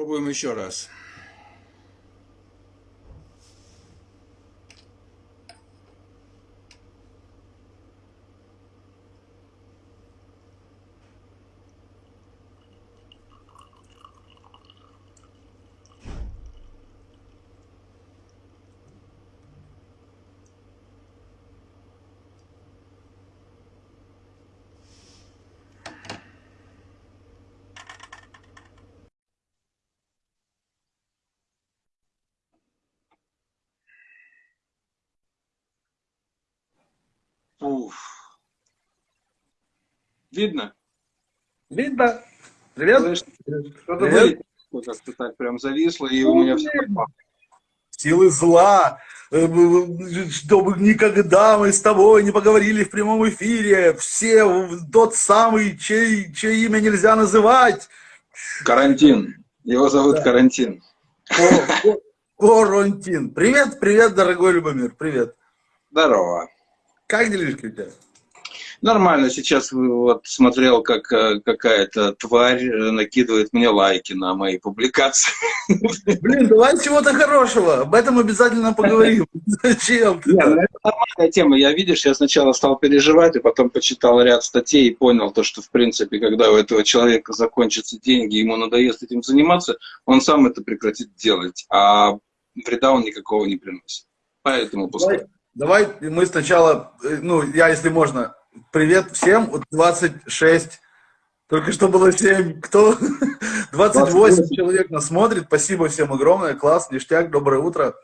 Пробуем еще раз. Уф. Видно? Видно. Привет. Что-то вы как-то так прям зависло, и у меня все Силы зла, э, чтобы никогда мы с тобой не поговорили в прямом эфире. Все, тот самый, чей, чье имя нельзя называть. Карантин. Его зовут да. Карантин. Карантин. Привет, привет, дорогой Любомир, привет. Здорово. Как делишки у тебя? Нормально, сейчас вот смотрел, как э, какая-то тварь э, накидывает мне лайки на мои публикации. Блин, давай чего-то хорошего, об этом обязательно поговорим. Зачем ты? Нет, ну, это нормальная тема, я, видишь, я сначала стал переживать, и потом почитал ряд статей и понял то, что, в принципе, когда у этого человека закончатся деньги, ему надоест этим заниматься, он сам это прекратит делать, а вреда он никакого не приносит. Поэтому пускай. Давай мы сначала, э, ну, я, если можно, привет всем, 26, только что было 7, кто? 28, 28 человек нас смотрит, спасибо всем огромное, класс, ништяк, доброе утро.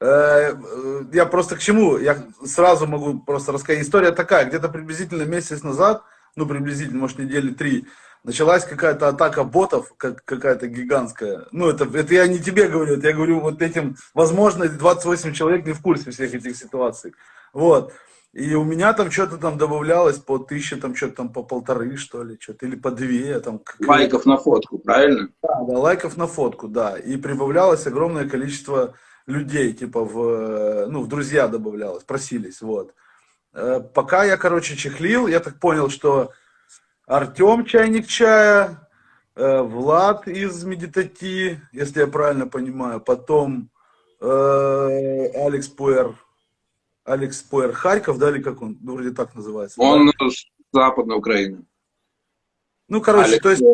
Э, э, я просто к чему, я сразу могу просто рассказать, история такая, где-то приблизительно месяц назад, ну, приблизительно, может, недели три, началась какая-то атака ботов, как, какая-то гигантская. Ну, это, это я не тебе говорю, это я говорю вот этим, возможно, 28 человек не в курсе всех этих ситуаций. Вот. И у меня там что-то там добавлялось по тысяче, там что-то там по полторы, что ли, что-то, или по две. Там, лайков на фотку, правильно? Да, да, лайков на фотку, да. И прибавлялось огромное количество людей, типа в, ну, в друзья добавлялось, просились, вот. Э, пока я, короче, чехлил, я так понял, что Артем чайник чая, э, Влад из Медитати, если я правильно понимаю, потом э, Алекс Пуэр, Алекс Пуэр Харьков, да, или как он, ну, вроде так называется. Он да? с Западной Украины. Ну, короче, Алекс то есть,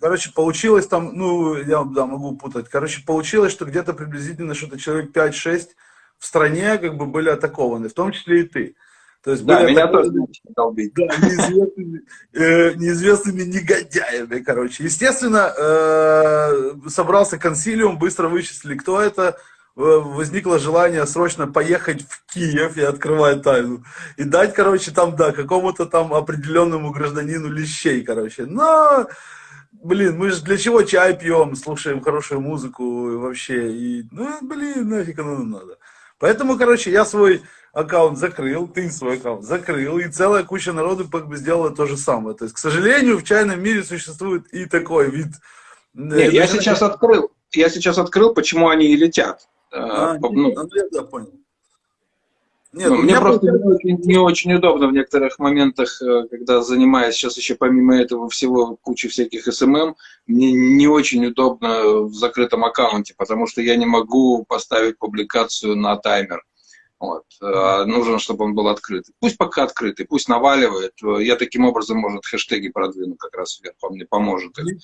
короче, получилось там, ну, я да, могу путать, короче, получилось, что где-то приблизительно что-то человек 5-6 в стране как бы были атакованы, в том числе и ты. То есть да, меня тоже долбить. Да, неизвестными, э, неизвестными негодяями, короче. Естественно, э, собрался консилиум, быстро вычислили, кто это. Э, возникло желание срочно поехать в Киев и открывать тайну. И дать, короче, там, да, какому-то там определенному гражданину лещей, короче. Но, блин, мы же для чего чай пьем, слушаем хорошую музыку и вообще. И, ну, блин, нафиг оно нам надо. Поэтому, короче, я свой аккаунт закрыл, ты свой аккаунт закрыл, и целая куча народу как бы сделала то же самое. То есть, к сожалению, в чайном мире существует и такой вид. Э, Нет, я сейчас открыл, я сейчас открыл, почему они и летят. А, ну, ну, я понял. Нет, ну, мне просто не очень, не очень удобно в некоторых моментах, э, когда занимаюсь сейчас еще помимо этого всего куча всяких SMM, мне не очень удобно в закрытом аккаунте, потому что я не могу поставить публикацию на таймер. Вот. Э, нужно, чтобы он был открытый. Пусть пока открытый, пусть наваливает. Я таким образом, может, хэштеги продвину как раз вверх, он мне поможет их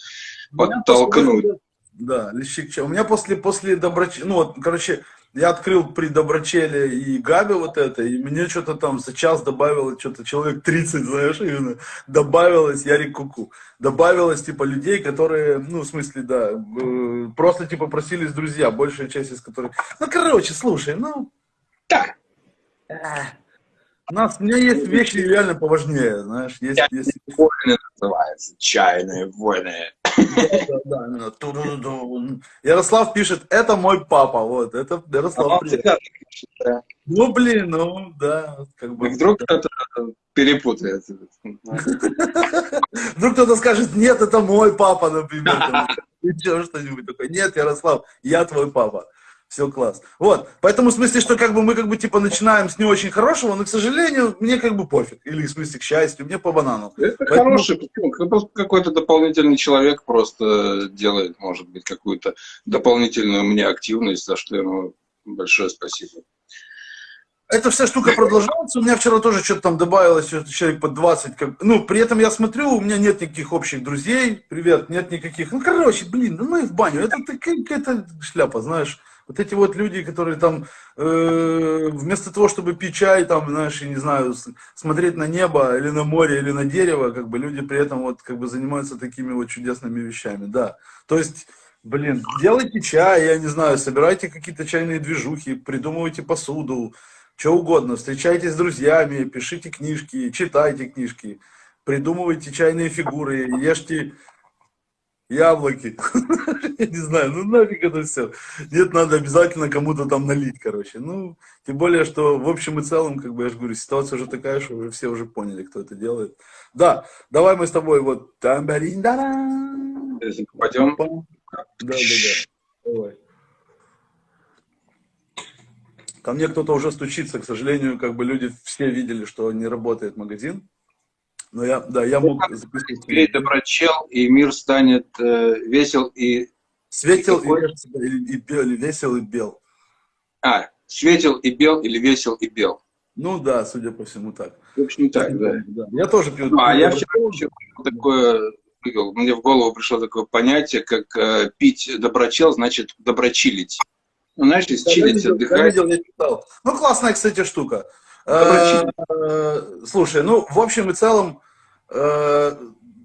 подтолкнуть. Да, лещик. У меня после, после Доброч... Ну вот, короче, я открыл при Доброчеле и Габе вот это, и мне что-то там за час добавилось, что-то человек 30, знаешь, именно, добавилось, Ярик Куку, добавилось, типа, людей, которые, ну, в смысле, да, э, просто, типа, просились друзья, большая часть из которых, ну, короче, слушай, ну, так. У нас, у меня есть вещи реально поважнее, знаешь. Есть, Чайные есть... войны называются, чайные войны. Да, да, да, Ярослав пишет, это мой папа, вот, это Ярослав. А ну, блин, ну, да. Как бы, Вдруг кто-то перепутает. Вдруг кто-то скажет, нет, это мой папа, например. Еще что-нибудь такое. Нет, Ярослав, я твой папа. Все класс. Вот, поэтому в смысле, что как бы мы как бы типа начинаем с не очень хорошего, но, к сожалению, мне как бы пофиг. Или в смысле, к счастью, мне по банану. Это поэтому... хороший, просто какой-то дополнительный человек просто делает, может быть, какую-то дополнительную мне активность, за что ему большое спасибо. Эта вся штука продолжается. У меня вчера тоже что-то там добавилось, человек под 20. Как... Ну, при этом я смотрю, у меня нет никаких общих друзей. Привет, нет никаких. Ну, короче, блин, ну и в баню. Это какая-то шляпа, знаешь. Вот эти вот люди, которые там э, вместо того, чтобы пить чай, там, знаешь, я не знаю, смотреть на небо или на море или на дерево, как бы люди при этом вот как бы занимаются такими вот чудесными вещами, да. То есть, блин, делайте чай, я не знаю, собирайте какие-то чайные движухи, придумывайте посуду, что угодно, встречайтесь с друзьями, пишите книжки, читайте книжки, придумывайте чайные фигуры, ешьте яблоки. Я не знаю, ну нафиг это все. Нет, надо обязательно кому-то там налить, короче. Ну, тем более, что в общем и целом, как бы я же говорю, ситуация уже такая, что уже все уже поняли, кто это делает. Да, давай мы с тобой вот... Пойдем. Да, да, да. Давай. Ко мне кто-то уже стучится, к сожалению, как бы люди все видели, что не работает магазин. Но я, да, я мог запустить. Теперь доброчел, и мир станет э, весел и... Светел и, и, и, бел, или весел и бел. А, светел и бел или весел и бел. Ну да, судя по всему так. В общем, так, да. да. Я тоже пью. Ну, а я вчера еще такое мне в голову пришло такое понятие, как э, пить доброчел, значит доброчилить. Ну, знаешь, из да, чилить, отдыхать. Я видел, я читал. Ну, классная, кстати, штука. Э, слушай, ну, в общем и целом, э,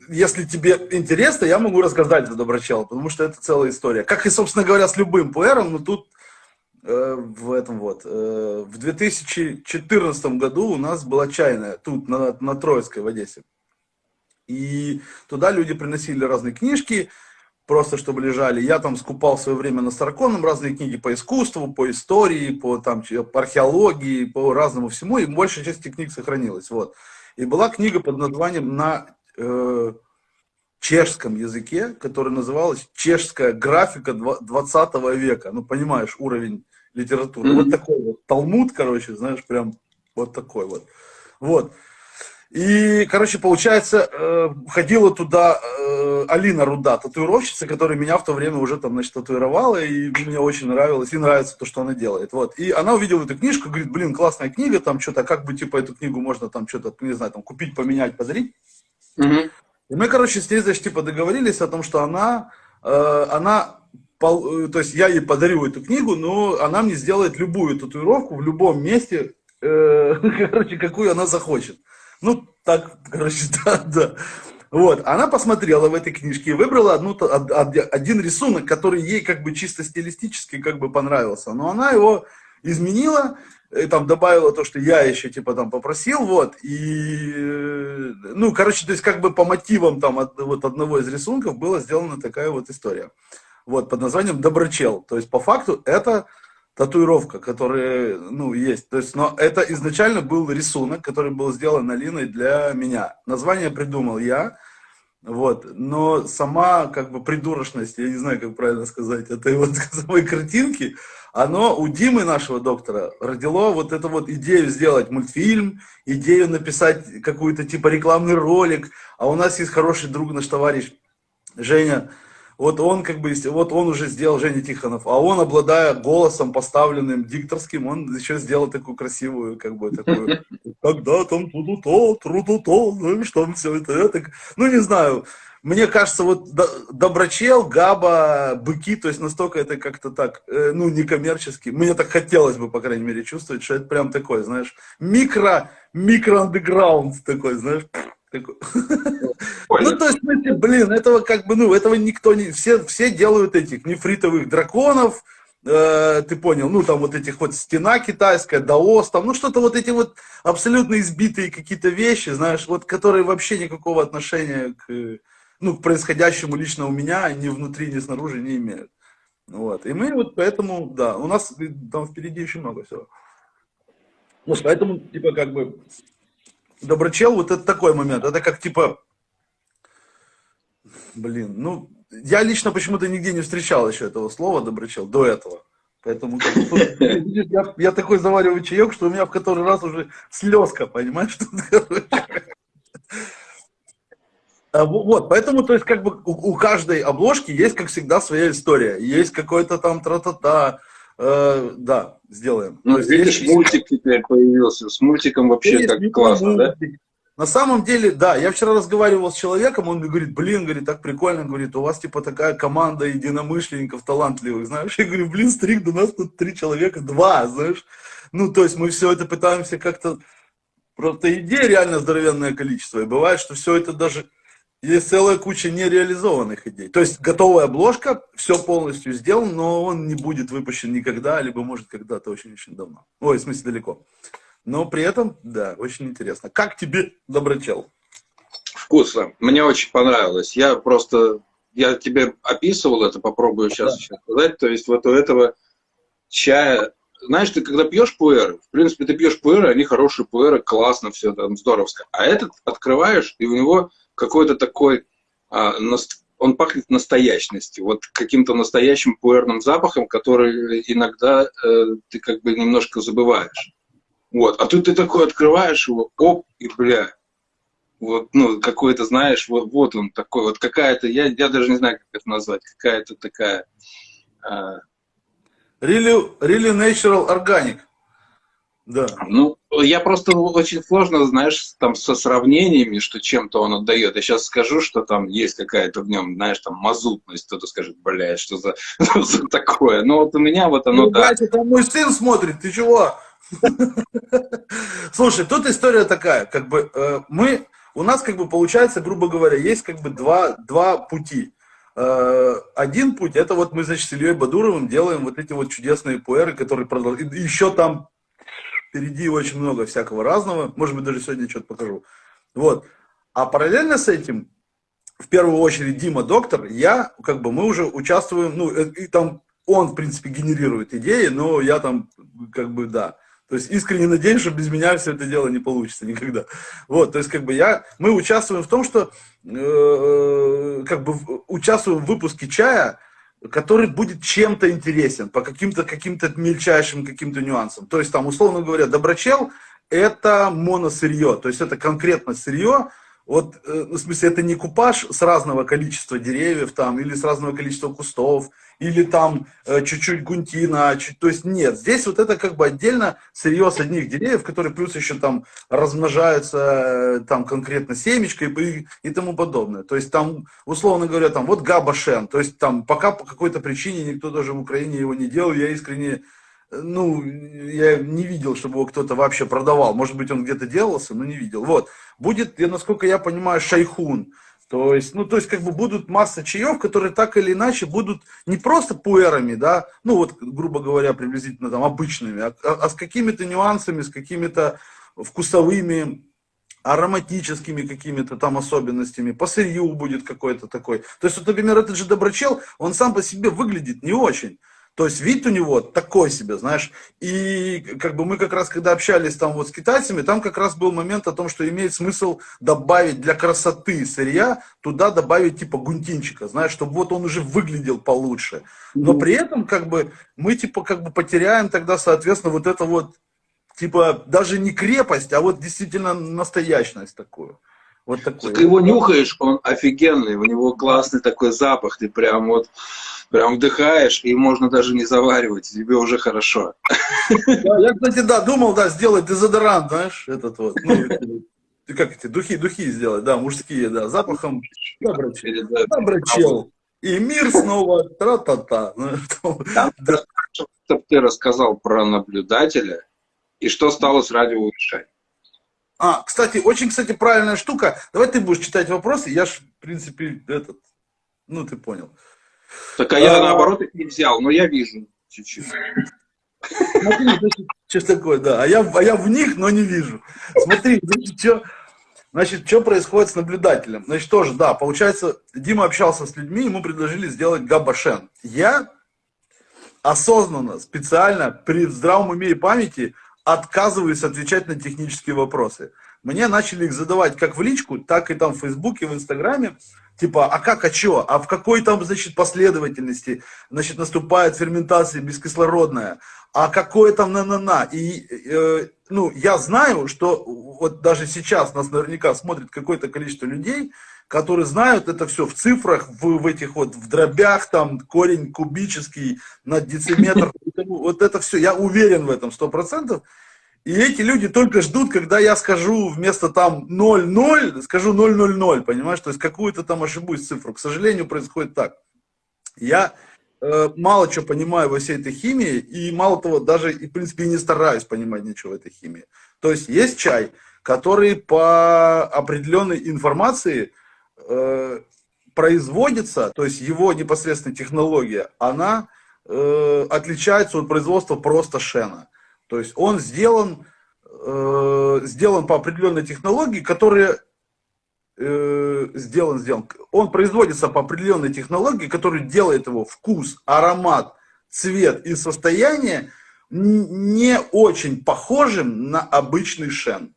если тебе интересно, я могу рассказать за Доброчел, потому что это целая история. Как и, собственно говоря, с любым пуэром, но тут э, в этом вот. В 2014 году у нас была чайная, тут, на, на Троицкой, в Одессе. И туда люди приносили разные книжки, просто чтобы лежали. Я там скупал в свое время на Старконом разные книги по искусству, по истории, по, там, по археологии, по разному всему, и большая часть этих книг сохранилась. Вот. И была книга под названием на э, чешском языке, которая называлась «Чешская графика 20 века». Ну, понимаешь, уровень литературы. Mm-hmm. Вот такой вот Талмуд, короче, знаешь, прям вот такой вот. Вот. И, короче, получается, э, ходила туда э, Алина Руда, татуировщица, которая меня в то время уже там, значит, татуировала, и мне очень нравилось, и нравится то, что она делает. Вот. И она увидела эту книжку, говорит, блин, классная книга, там что-то, как бы, типа, эту книгу можно там что-то, не знаю, там, купить, поменять, подарить. Угу. И мы, короче, с ней, значит, типа, договорились о том, что она, э, она то есть я ей подарю эту книгу, но она мне сделает любую татуировку в любом месте, короче, какую она захочет. Ну, так, короче, да, да. Вот, она посмотрела в этой книжке и выбрала одну, один рисунок, который ей как бы чисто стилистически как бы понравился. Но она его изменила, и там добавила то, что я еще типа там попросил, вот, и, э, ну, короче, то есть как бы по мотивам там от, вот одного из рисунков была сделана такая вот история. Вот, под названием «Доброчел». То есть по факту это татуировка, которая, ну, есть. То есть, но это изначально был рисунок, который был сделан Алиной для меня. Название придумал я, вот. Но сама, как бы, придурочность, я не знаю, как правильно сказать, этой вот самой картинки, оно у Димы, нашего доктора, родило вот эту вот идею сделать мультфильм, идею написать какую-то типа рекламный ролик, а у нас есть хороший друг, наш товарищ Женя, вот он как бы, вот он уже сделал Женя Тихонов, а он, обладая голосом поставленным дикторским, он еще сделал такую красивую, как бы, такую, когда там ту-ту-то, тру-ту-то, знаешь, там все это, это, ну, не знаю, мне кажется, вот Доброчел, Габа, Быки, то есть настолько это как-то так, э, ну, некоммерчески. Мне так хотелось бы, по крайней мере, чувствовать, что это прям такой, знаешь, микро, микро-андеграунд такой, знаешь, ну, то есть, блин, этого как бы, ну, этого никто не... Все, все делают этих нефритовых драконов, э, ты понял, ну, там вот этих вот стена китайская, даос, там, ну, что-то вот эти вот абсолютно избитые какие-то вещи, знаешь, вот, которые вообще никакого отношения к, ну, к происходящему лично у меня ни внутри, ни снаружи не имеют. Вот, и мы вот поэтому, да, у нас там впереди еще много всего. Ну, поэтому, типа, как бы, Доброчел, вот это такой момент. Это как типа, блин, ну, я лично почему-то нигде не встречал еще этого слова доброчел до этого. Поэтому я, я такой завариваю чаек, что у меня в который раз уже слезка, понимаешь? Тут, а, Вот, поэтому, то есть, как бы у, у каждой обложки есть, как всегда, своя история. Есть какой-то там тра-та-та, э, да, сделаем. Ну, видишь, есть... мультик теперь появился. С мультиком вообще есть, как классно, мультик. да? На самом деле, да, я вчера разговаривал с человеком, он мне говорит, блин, говорит, так прикольно, говорит, у вас типа такая команда единомышленников талантливых, знаешь, я говорю, блин, стрик, да у нас тут три человека, два, знаешь, ну, то есть мы все это пытаемся как-то, просто идей реально здоровенное количество, и бывает, что все это даже, есть целая куча нереализованных идей, то есть готовая обложка, все полностью сделано, но он не будет выпущен никогда, либо может когда-то очень-очень давно, ой, в смысле далеко. Но при этом, да, очень интересно. Как тебе доброчел? Вкусно. Мне очень понравилось. Я просто, я тебе описывал это, попробую сейчас да. еще сказать. То есть вот у этого чая, знаешь, ты когда пьешь пуэры, в принципе, ты пьешь пуэры, они хорошие пуэры, классно, все там здоровско. А этот открываешь, и у него какой-то такой, а, он пахнет настоящностью, вот каким-то настоящим пуэрным запахом, который иногда э, ты как бы немножко забываешь. Вот. А тут ты такой открываешь его, оп, и бля. Вот, ну, какой-то, знаешь, вот, вот он такой, вот какая-то, я, я даже не знаю, как это назвать, какая-то такая... А... Really, really natural organic. Да. Ну, я просто очень сложно, знаешь, там со сравнениями, что чем-то он отдает. Я сейчас скажу, что там есть какая-то в нем, знаешь, там мазутность. Кто-то скажет, блядь, что за, за такое. Но вот у меня вот оно, ну, да. Блядь, это мой сын смотрит, ты чего? Слушай, тут история такая, как бы э, мы, у нас как бы получается, грубо говоря, есть как бы два, два пути. Э, один путь, это вот мы, значит, с Ильей Бадуровым делаем вот эти вот чудесные пуэры, которые продолжают, еще там впереди очень много всякого разного, может быть, даже сегодня что-то покажу. Вот. А параллельно с этим, в первую очередь, Дима Доктор, я, как бы, мы уже участвуем, ну, э, и там он, в принципе, генерирует идеи, но я там, как бы, да, то есть искренне надеюсь, что без меня все это дело не получится никогда. Вот, то есть как бы я, мы участвуем в том, что э, как бы участвуем в выпуске чая, который будет чем-то интересен, по каким-то каким-то мельчайшим каким-то нюансам. То есть там, условно говоря, доброчел – это моносырье, то есть это конкретно сырье, вот, э, в смысле, это не купаж с разного количества деревьев там, или с разного количества кустов, или там э, чуть-чуть гунтина, чуть, то есть нет, здесь вот это как бы отдельно сырье с одних деревьев, которые плюс еще там размножаются э, там конкретно семечкой и, и тому подобное. То есть там, условно говоря, там вот габашен, то есть там пока по какой-то причине никто даже в Украине его не делал, я искренне ну, я не видел, чтобы его кто-то вообще продавал. Может быть, он где-то делался, но не видел. Вот. Будет, насколько я понимаю, шайхун. То есть, ну, то есть, как бы будут масса чаев, которые так или иначе будут не просто пуэрами, да, ну, вот, грубо говоря, приблизительно там обычными, а, а, а с какими-то нюансами, с какими-то вкусовыми, ароматическими какими-то там особенностями, по сырью будет какой-то такой. То есть, вот, например, этот же доброчел, он сам по себе выглядит не очень. То есть вид у него такой себе, знаешь. И как бы мы как раз, когда общались там вот с китайцами, там как раз был момент о том, что имеет смысл добавить для красоты сырья, туда добавить типа гунтинчика, знаешь, чтобы вот он уже выглядел получше. Но при этом как бы мы типа как бы потеряем тогда, соответственно, вот это вот типа даже не крепость, а вот действительно настоящность такую. Вот такой. Ты его нюхаешь, он офигенный, у него классный такой запах, ты прям вот прям вдыхаешь, и можно даже не заваривать, тебе уже хорошо. Да, я, кстати, да, думал, да, сделать дезодорант, знаешь, этот вот, ну, как эти, духи, духи сделать, да, мужские, да, запахом доброчел, доброчел. И мир снова тра-та-та. Ну, Чтобы ты рассказал про наблюдателя, и что стало с радиовещанием. А, кстати, очень, кстати, правильная штука. Давай ты будешь читать вопросы, я ж, в принципе, этот, ну, ты понял. Так а я, а... наоборот, их не взял, но я вижу чуть-чуть. Смотри, значит, что такое, да. А я, а я в них, но не вижу. Смотри, значит, что, значит, что происходит с наблюдателем. Значит, тоже, да, получается, Дима общался с людьми, ему предложили сделать габашен. Я осознанно, специально, при здравом уме и памяти отказываюсь отвечать на технические вопросы. Мне начали их задавать как в личку, так и там в Фейсбуке, в Инстаграме. Типа, а как, а что? А в какой там, значит, последовательности, значит, наступает ферментация бескислородная? А какое там на-на-на? И, э, ну, я знаю, что вот даже сейчас нас наверняка смотрит какое-то количество людей, которые знают это все в цифрах, в, в этих вот, в дробях, там, корень кубический на дециметр. Вот это все, я уверен в этом, сто процентов. И эти люди только ждут, когда я скажу вместо там 0,0, скажу 0,00, понимаешь? То есть какую-то там ошибусь цифру. К сожалению, происходит так. Я э, мало что понимаю во всей этой химии, и мало того, даже, и, в принципе, не стараюсь понимать ничего в этой химии. То есть есть чай, который по определенной информации э, производится, то есть его непосредственная технология, она э, отличается от производства просто шена. То есть он сделан, э, сделан по определенной технологии, которая э, сделан, сделан. Он производится по определенной технологии, которая делает его вкус, аромат, цвет и состояние не очень похожим на обычный шен.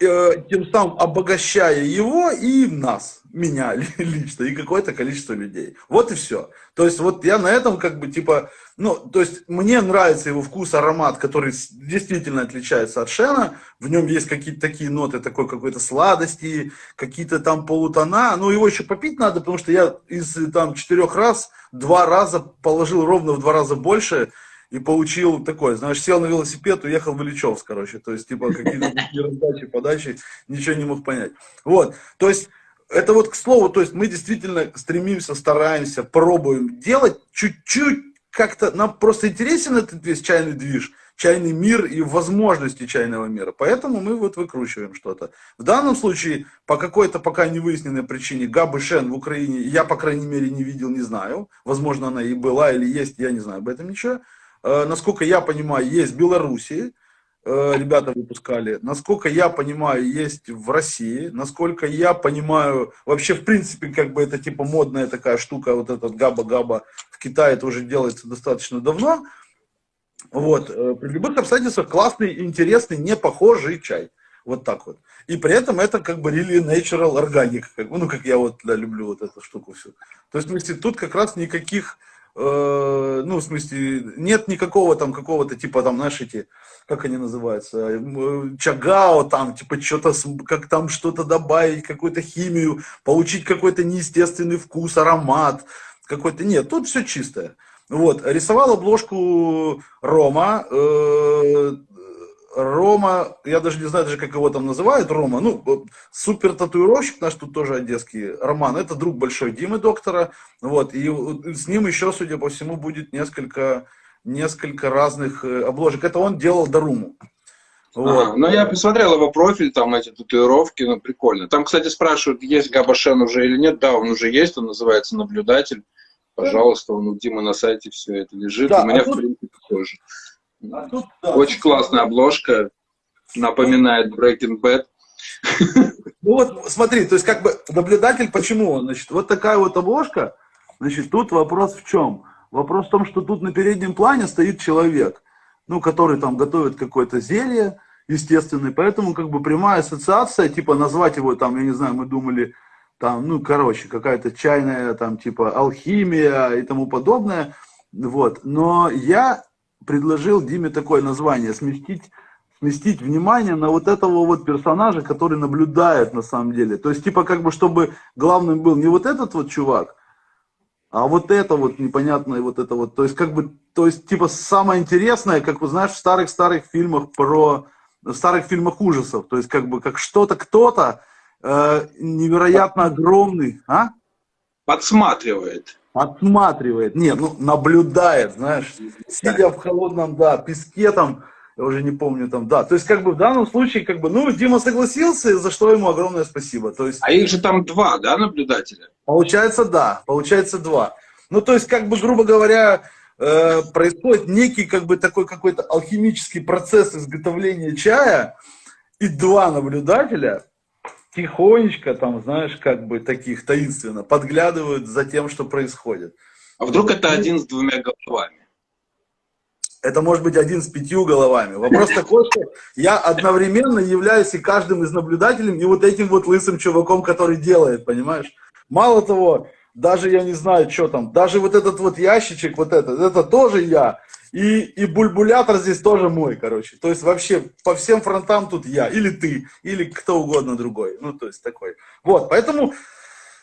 Э, тем самым обогащая его и нас, меня лично, и какое-то количество людей. Вот и все. То есть вот я на этом как бы типа, ну, то есть мне нравится его вкус, аромат, который действительно отличается от Шена. В нем есть какие-то такие ноты, такой какой-то сладости, какие-то там полутона. Но его еще попить надо, потому что я из там четырех раз, два раза положил ровно в два раза больше, и получил такое, знаешь, сел на велосипед, уехал в Ильичевск, короче, то есть, типа, какие-то раздачи, подачи, ничего не мог понять. Вот, то есть, это вот к слову, то есть, мы действительно стремимся, стараемся, пробуем делать чуть-чуть как-то, нам просто интересен этот весь чайный движ, чайный мир и возможности чайного мира. Поэтому мы вот выкручиваем что-то. В данном случае, по какой-то пока не выясненной причине, Габы Шен в Украине, я, по крайней мере, не видел, не знаю. Возможно, она и была или есть, я не знаю об этом ничего. Э, насколько я понимаю, есть в Беларуси, э, ребята выпускали. Насколько я понимаю, есть в России. Насколько я понимаю, вообще, в принципе, как бы это типа модная такая штука, вот этот габа-габа в Китае это уже делается достаточно давно. Вот. Э, при любых обстоятельствах классный, интересный, не похожий чай. Вот так вот. И при этом это как бы really natural organic. Как, ну, как я вот да, люблю вот эту штуку всю. То есть, тут как раз никаких Э, ну, в смысле, нет никакого там какого-то типа там, знаешь, эти, как они называются, э, чагао там, типа что-то, как там что-то добавить, какую-то химию, получить какой-то неестественный вкус, аромат, какой-то, нет, тут все чистое. Вот, рисовал обложку Рома, э, Рома, я даже не знаю даже, как его там называют, Рома, ну, супер татуировщик наш тут тоже одесский, Роман, это друг большой Димы доктора, вот, и с ним еще, судя по всему, будет несколько, несколько разных э, обложек. Это он делал Даруму. Вот. А, ну, я посмотрел его профиль, там эти татуировки, ну, прикольно. Там, кстати, спрашивают, есть Габашен уже или нет. Да, он уже есть, он называется «Наблюдатель». Пожалуйста, он у Димы на сайте все это лежит. Да, у меня, а в принципе, тоже. Очень классная обложка, напоминает Breaking Bad. Ну вот, смотри, то есть как бы наблюдатель, почему? Значит, вот такая вот обложка, значит, тут вопрос в чем? Вопрос в том, что тут на переднем плане стоит человек, ну, который там готовит какое-то зелье, естественное, поэтому как бы прямая ассоциация, типа назвать его там, я не знаю, мы думали, там, ну, короче, какая-то чайная, там, типа, алхимия и тому подобное, вот, но я предложил Диме такое название, сместить, сместить внимание на вот этого вот персонажа, который наблюдает на самом деле. То есть, типа, как бы, чтобы главным был не вот этот вот чувак, а вот это вот непонятное, вот это вот, то есть, как бы, то есть, типа, самое интересное, как вы знаешь, в старых-старых фильмах про, в старых фильмах ужасов, то есть, как бы, как что-то, кто-то э, невероятно огромный, а? Подсматривает. Отсматривает, нет, ну, наблюдает, знаешь, сидя в холодном, да, песке там, я уже не помню там, да, то есть, как бы, в данном случае, как бы, ну, Дима согласился, за что ему огромное спасибо, то есть... А их же там два, да, наблюдателя? Получается, да, получается два. Ну, то есть, как бы, грубо говоря, э, происходит некий, как бы, такой какой-то алхимический процесс изготовления чая, и два наблюдателя, тихонечко, там, знаешь, как бы таких таинственно подглядывают за тем, что происходит. А вдруг это один с двумя головами? Это может быть один с пятью головами. Вопрос такой, что я одновременно являюсь и каждым из наблюдателей, и вот этим вот лысым чуваком, который делает, понимаешь? Мало того, даже я не знаю, что там, даже вот этот вот ящичек, вот этот, это тоже я. И, и бульбулятор здесь тоже мой, короче. То есть вообще по всем фронтам тут я. Или ты, или кто угодно другой. Ну, то есть такой. Вот, поэтому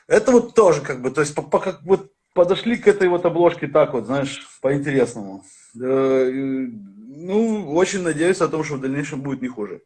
это вот тоже как бы, то есть по, по, как вот подошли к этой вот обложке так вот, знаешь, по-интересному. Ну, очень надеюсь о том, что в дальнейшем будет не хуже.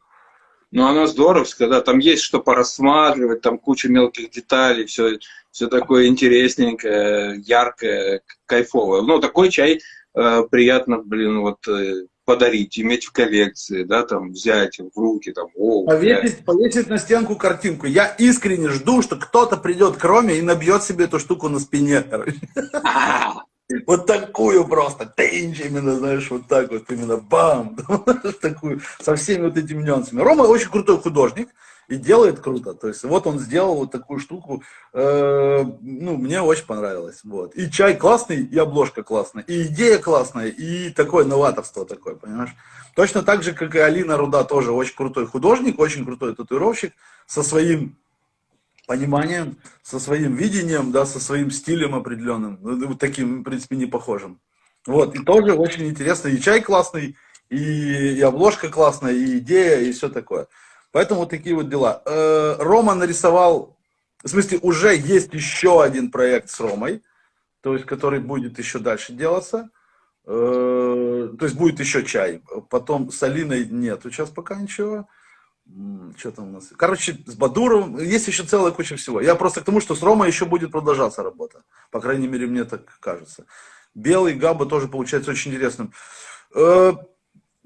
Ну, она здоровская, да, там есть что порассматривать, там куча мелких деталей, все, все такое интересненькое, яркое, кайфовое. Ну, такой чай э, приятно, блин, вот э, подарить, иметь в коллекции, да, там, взять в руки, там, о, повесить, повесить на стенку картинку. Я искренне жду, что кто-то придет к Роме и набьет себе эту штуку на спине, короче. Вот такую просто, тынч, именно, знаешь, вот так вот, именно бам, такую, со всеми вот этими нюансами. Рома очень крутой художник, и делает круто. То есть вот он сделал вот такую штуку, э, ну, мне очень понравилось. Вот. И чай классный, и обложка классная, и идея классная, и такое новаторство такое, понимаешь? Точно так же, как и Алина Руда, тоже очень крутой художник, очень крутой татуировщик, со своим пониманием, со своим видением, да, со своим стилем определенным, ну, вот таким, в принципе, не похожим. Вот, и тоже очень интересно, и чай классный, и, и обложка классная, и идея, и все такое. Поэтому вот такие вот дела. Э, Рома нарисовал, в смысле, уже есть еще один проект с Ромой, то есть, который будет еще дальше делаться. Э, то есть, будет еще чай. Потом с Алиной нет, сейчас пока ничего. Что там у нас? Короче, с Бадуровым есть еще целая куча всего. Я просто к тому, что с Ромой еще будет продолжаться работа. По крайней мере, мне так кажется. Белый Габа тоже получается очень интересным.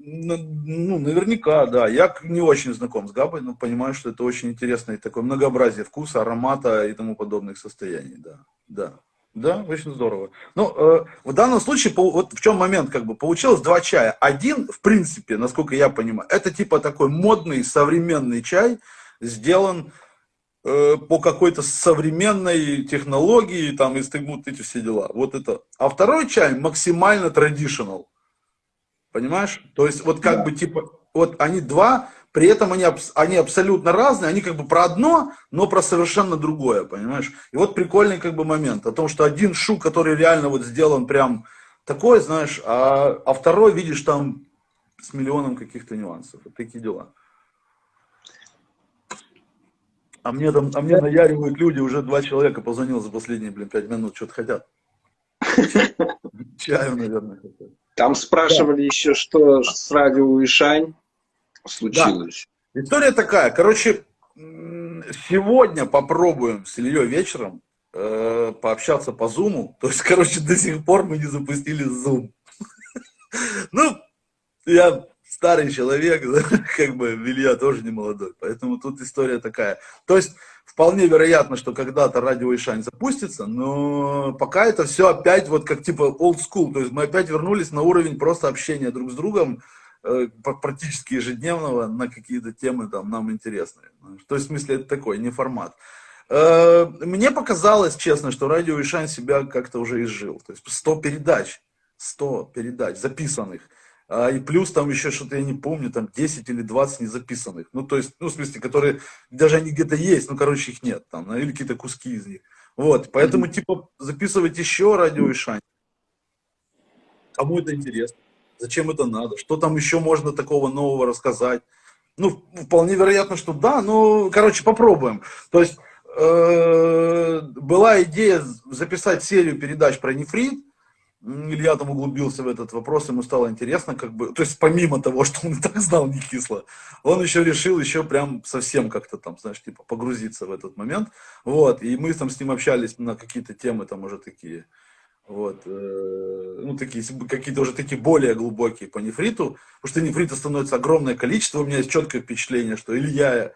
Э, ну, наверняка, да. Я не очень знаком с Габой, но понимаю, что это очень интересное такое многообразие вкуса, аромата и тому подобных состояний, да. Да. Да, очень здорово. Ну, э, в данном случае, вот в чем момент, как бы, получилось два чая. Один, в принципе, насколько я понимаю, это типа такой модный современный чай, сделан э, по какой-то современной технологии, там, и вот эти все дела. Вот это. А второй чай максимально traditional. Понимаешь? То есть, вот как да. бы, типа, вот они два, при этом они, они абсолютно разные, они как бы про одно, но про совершенно другое, понимаешь? И вот прикольный как бы момент о том, что один шу, который реально вот сделан прям такой, знаешь, а, а второй, видишь, там с миллионом каких-то нюансов. Вот такие дела. А мне там, а мне наяривают люди, уже два человека позвонил за последние, блин, пять минут, что-то хотят. Чаю, наверное, хотят. Там спрашивали да. еще, что с радио Ишань случилось. Да. История такая. Короче, сегодня попробуем с Ильей вечером э, пообщаться по Зуму. То есть, короче, до сих пор мы не запустили Zoom. Ну, я старый человек, как бы Илья тоже не молодой. Поэтому тут история такая. То есть, вполне вероятно, что когда-то радио Ишань запустится, но пока это все опять вот как типа old school. То есть, мы опять вернулись на уровень просто общения друг с другом, э, практически ежедневного на какие-то темы там нам интересные. То есть, в смысле, это такой, не формат. Э, мне показалось, честно, что радио Ишань себя как-то уже изжил. То есть 100 передач, 100 передач записанных. А, и плюс там еще что-то, я не помню, там 10 или 20 незаписанных. Ну, то есть, ну, в смысле, которые, даже они где-то есть, ну, короче, их нет там, или какие-то куски из них. Вот, поэтому, mm-hmm. типа, записывать еще радио и шань. Кому это интересно? Зачем это надо? Что там еще можно такого нового рассказать? Ну, вполне вероятно, что да, но, короче, попробуем. То есть, э, была идея записать серию передач про нефрит, Илья там углубился в этот вопрос, ему стало интересно, как бы, то есть помимо того, что он и так знал не кисло, он еще решил еще прям совсем как-то там, знаешь, типа погрузиться в этот момент, вот, и мы там с ним общались на какие-то темы там уже такие, вот, э, ну, такие, какие-то уже такие более глубокие по нефриту, потому что нефрита становится огромное количество, у меня есть четкое впечатление, что Илья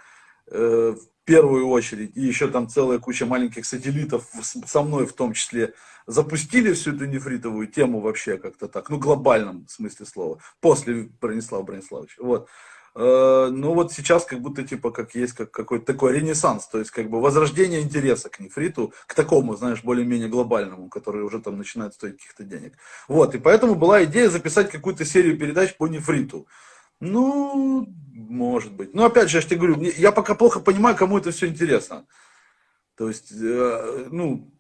э, первую очередь, и еще там целая куча маленьких сателлитов со мной в том числе, запустили всю эту нефритовую тему вообще как-то так, ну, глобальном смысле слова, после Бронислава Брониславовича, вот. Э, ну вот сейчас как будто типа как есть как какой-то такой ренессанс, то есть как бы возрождение интереса к нефриту, к такому, знаешь, более-менее глобальному, который уже там начинает стоить каких-то денег. Вот, и поэтому была идея записать какую-то серию передач по нефриту. Ну, может быть. Но опять же, я же тебе говорю, я пока плохо понимаю, кому это все интересно. То есть, э, ну,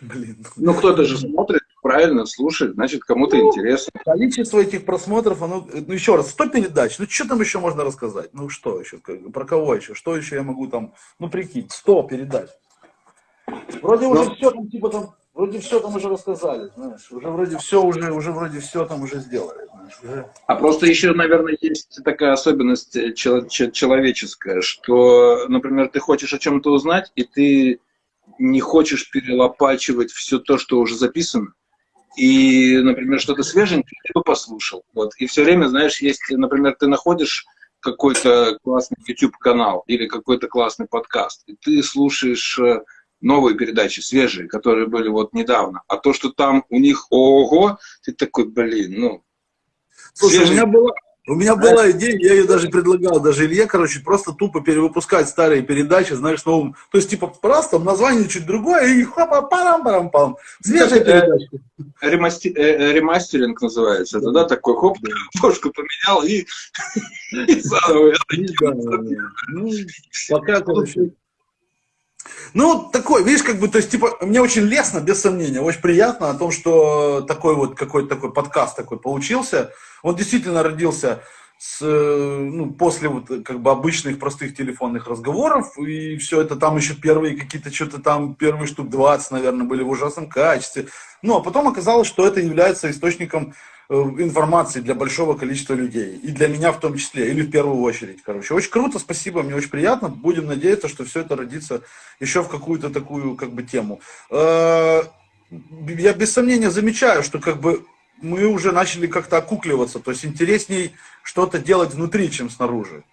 блин. Ну, кто-то же смотрит, правильно слушает, значит, кому-то ну, интересно. Количество этих просмотров, оно, ну, еще раз, 100 передач, ну, что там еще можно рассказать? Ну, что еще, про кого еще, что еще я могу там, ну, прикинь, 100 передач. Вроде Но... уже все там, типа там, вроде все там уже рассказали, знаешь, уже вроде все уже, уже вроде все там уже сделали. Знаешь, уже... А просто еще, наверное, есть такая особенность человеческая, что, например, ты хочешь о чем-то узнать, и ты не хочешь перелопачивать все то, что уже записано, и, например, что-то свеженькое ты бы послушал. Вот. И все время, знаешь, если, например, ты находишь какой-то классный YouTube-канал или какой-то классный подкаст, и ты слушаешь э, новые передачи, свежие, которые были вот недавно. А то, что там у них ого, ты такой, блин, ну... Слушай, свежий... у меня была, у меня была идея, я ее даже предлагал, даже Илье, короче, просто тупо перевыпускать старые передачи, знаешь, новым. То есть, типа, просто название чуть другое, и хопа, парам парам пам Свежая передача. Ремасти... Э, э, ремастеринг называется. Это, да, такой хоп, кошку поменял и, и заново. Ну, пока, короче, ну, такой, видишь, как бы, то есть, типа, мне очень лестно, без сомнения, очень приятно о том, что такой вот какой-то такой подкаст такой получился. Он действительно родился с, ну, после вот как бы обычных простых телефонных разговоров, и все это там еще первые какие-то, что-то там, первые штук 20, наверное, были в ужасном качестве. Ну, а потом оказалось, что это является источником Э, информации для большого количества людей. И для меня в том числе, или в первую очередь, короче. Очень круто, спасибо, мне очень приятно. Будем надеяться, что все это родится еще в какую-то такую, как бы, тему. Э, я без сомнения замечаю, что, как бы, мы уже начали как-то окукливаться, то есть интересней что-то делать внутри, чем снаружи.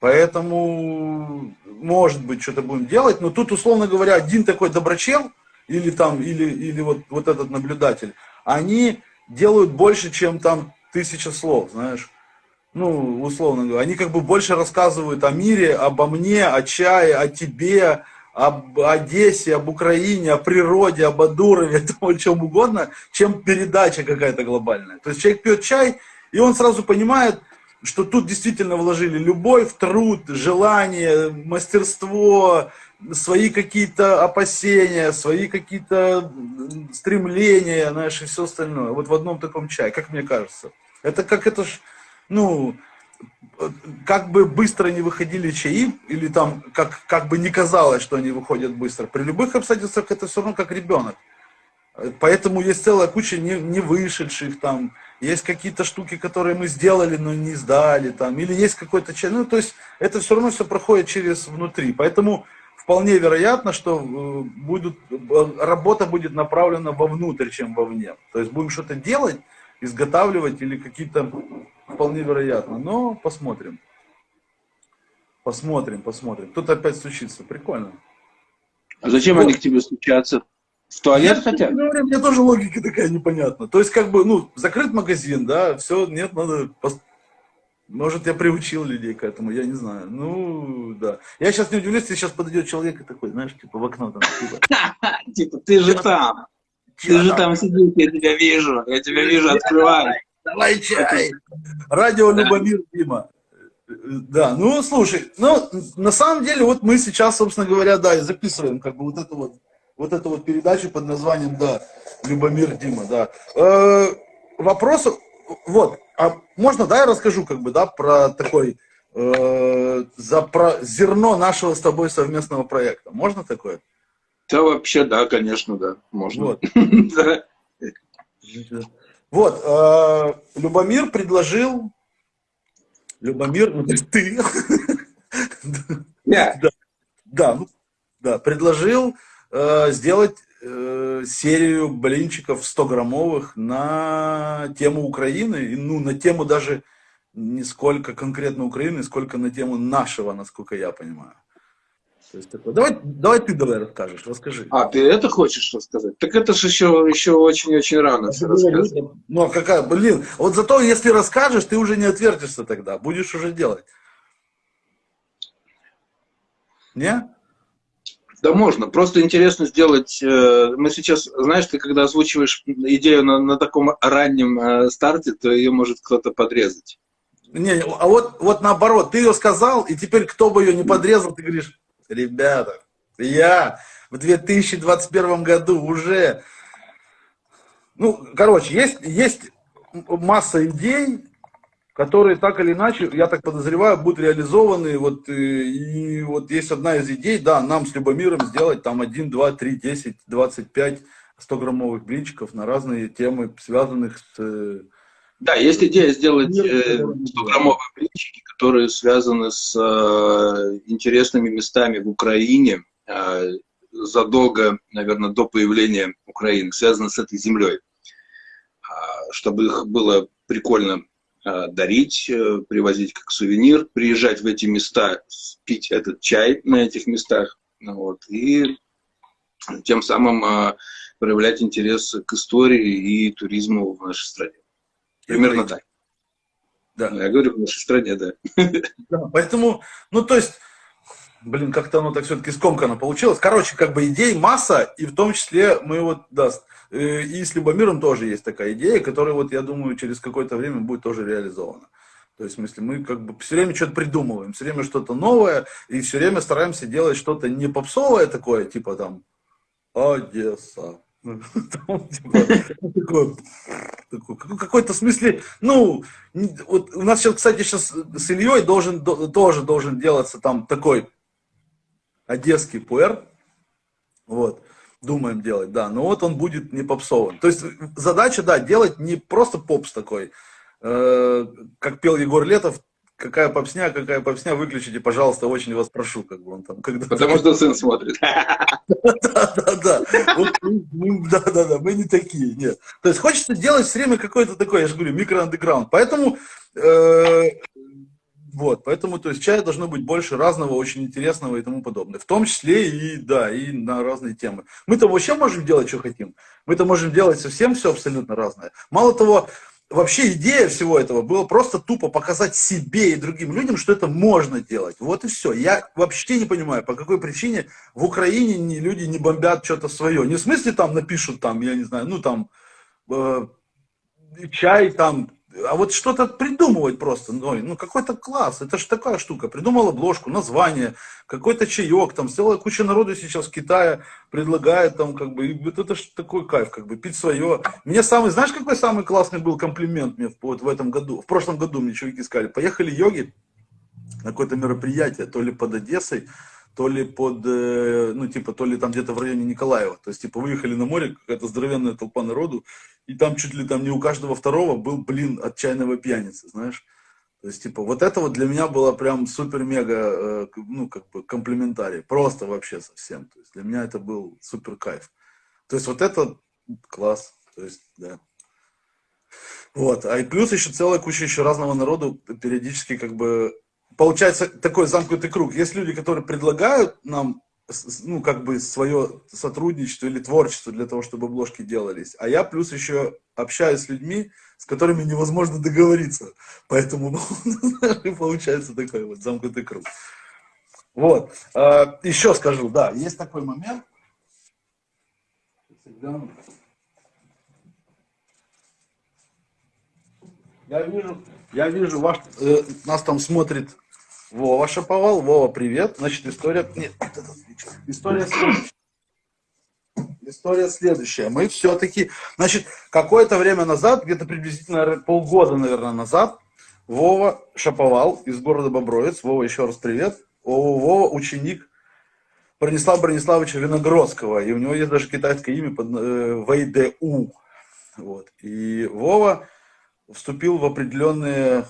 Поэтому, может быть, что-то будем делать, но тут, условно говоря, один такой доброчел, или там, или, или вот, вот этот наблюдатель, они делают больше, чем там тысяча слов, знаешь. Ну, условно говоря, они как бы больше рассказывают о мире, обо мне, о чае, о тебе, об Одессе, об Украине, о природе, об Адурове, о чем угодно, чем передача какая-то глобальная. То есть человек пьет чай, и он сразу понимает, что тут действительно вложили любовь, труд, желание, мастерство, свои какие-то опасения, свои какие-то стремления, знаешь, и все остальное. Вот в одном таком чае, как мне кажется. Это как это ж, ну, как бы быстро не выходили чаи, или там, как, как бы не казалось, что они выходят быстро, при любых обстоятельствах это все равно как ребенок. Поэтому есть целая куча не, не вышедших там, есть какие-то штуки, которые мы сделали, но не сдали там, или есть какой-то чай. Ну, то есть это все равно все проходит через внутри. Поэтому вполне вероятно, что э, будут, работа будет направлена вовнутрь, чем вовне. То есть будем что-то делать, изготавливать или какие-то, вполне вероятно. Но посмотрим. Посмотрим, посмотрим. Тут опять стучится. Прикольно. А зачем вот. они к тебе стучатся? В туалет я, хотят? Говорю, мне тоже логика такая непонятна. То есть, как бы, ну, закрыт магазин, да, все, нет, надо может, я приучил людей к этому, я не знаю. Ну, да. Я сейчас не удивлюсь, если сейчас подойдет человек и такой, знаешь, типа в окно там. Типа, типа ты же там. Ты же там сидишь, я тебя вижу. Я тебя вижу, открывай. Давай чай. Радио Любомир Дима. Да, ну, слушай, ну, на самом деле, вот мы сейчас, собственно говоря, да, и записываем как бы вот эту вот, вот эту вот передачу под названием, да, Любомир Дима, да. Э, вопрос, вот, а можно, да, я расскажу, как бы, да, про такой, э, за про зерно нашего с тобой совместного проекта. Можно такое? Да, вообще, да, конечно, да, можно. Вот, вот э, Любомир предложил, Любомир, ну, ты, да, да, ну, да, предложил э, сделать э, серию блинчиков 100-граммовых на тему Украины, ну, на тему даже не сколько конкретно Украины, сколько на тему нашего, насколько я понимаю. То есть такое. Давай, давай ты давай расскажешь, расскажи. А, ты это хочешь рассказать? Так это же еще, еще очень-очень рано все рассказывать. Ну, а какая, блин, вот зато если расскажешь, ты уже не отвертишься тогда, будешь уже делать. Не? Да можно. Просто интересно сделать. Э, мы сейчас, знаешь, ты когда озвучиваешь идею на, на таком раннем э, старте, то ее может кто-то подрезать. Не, а вот, вот наоборот, ты ее сказал, и теперь кто бы ее не подрезал, ты говоришь, ребята, Я в 2021 году уже... Ну, короче, есть, есть масса идей, которые так или иначе, я так подозреваю, будут реализованы. Вот, и, э, и вот есть одна из идей, да, нам с Любомиром сделать там 1, 2, 3, 10, 25 100-граммовых блинчиков на разные темы, связанных с... Э, да, есть идея сделать 100-граммовые э, блинчики, которые связаны с интересными местами в Украине, задолго, наверное, до появления Украины, связаны с этой землей, чтобы их было прикольно дарить, э, привозить как сувенир, приезжать в эти места, пить этот чай на этих местах, ну вот, и тем самым э, проявлять интерес к истории и туризму в нашей стране. Примерно так. Да. Я говорю, в нашей стране, да. да. Поэтому, ну, то есть, блин, как-то оно так все-таки скомканно получилось. Короче, как бы идей масса, и в том числе мы вот, да, Э, и с Любомиром тоже есть такая идея, которая, вот, я думаю, через какое-то время будет тоже реализована. То есть, в смысле, мы как бы все время что-то придумываем, все время что-то новое, и все время стараемся делать что-то не попсовое такое, типа там Одесса. Типа, какой-то смысле, ну, вот у нас сейчас, кстати, сейчас с Ильей должен, тоже должен делаться там такой одесский пуэр, вот, думаем делать, да, но вот он будет не попсовым. То есть задача, да, делать не просто попс такой, э, как пел Егор Летов, какая попсня, какая попсня, выключите, пожалуйста, очень вас прошу, как бы он там. Когда Потому что сын смотрит. Да, да, да. Мы не такие, нет. То есть хочется делать все время какой-то такой, я же говорю, микро-андеграунд. Поэтому э, вот, поэтому, то есть, чая должно быть больше разного, очень интересного и тому подобное. В том числе и, да, и на разные темы. Мы-то вообще можем делать, что хотим. Мы-то можем делать совсем все абсолютно разное. Мало того, вообще идея всего этого была просто тупо показать себе и другим людям, что это можно делать. Вот и все. Я вообще не понимаю, по какой причине в Украине не, люди не бомбят что-то свое. Не в смысле там напишут там, я не знаю, ну там э, чай там а вот что-то придумывать просто, ну, ну какой-то класс, это же такая штука, придумал обложку, название, какой-то чаек, там целая куча народу сейчас в Китае предлагает там как бы, и вот это же такой кайф, как бы пить свое. Мне самый, знаешь, какой самый классный был комплимент мне вот в этом году, в прошлом году мне чуваки сказали, поехали йоги на какое-то мероприятие, то ли под Одессой, то ли под, э, ну, типа, то ли там где-то в районе Николаева. То есть, типа, выехали на море, какая-то здоровенная толпа народу, и там чуть ли там не у каждого второго был, блин, отчаянного пьяницы, знаешь. То есть, типа, вот это вот для меня было прям супер-мега, э, ну, как бы, комплиментарий. Просто вообще совсем. То есть, для меня это был супер кайф. То есть, вот это класс. То есть, да. Вот. А и плюс еще целая куча еще разного народу периодически как бы получается такой замкнутый круг. Есть люди, которые предлагают нам ну, как бы свое сотрудничество или творчество для того, чтобы обложки делались. А я плюс еще общаюсь с людьми, с которыми невозможно договориться. Поэтому ну, получается такой вот замкнутый круг. Вот. А, еще скажу, да, есть такой момент. Я вижу, я вижу, ваш, э, нас там смотрит Вова Шаповал. Вова, привет. Значит, история... Нет, история следующая. История следующая. Мы все-таки... Значит, какое-то время назад, где-то приблизительно полгода, наверное, назад, Вова Шаповал из города Бобровец. Вова, еще раз привет. Вова ученик Бронислава Брониславовича Виногродского. И у него есть даже китайское имя под э, ВДУ. Вот. И Вова вступил в определенные,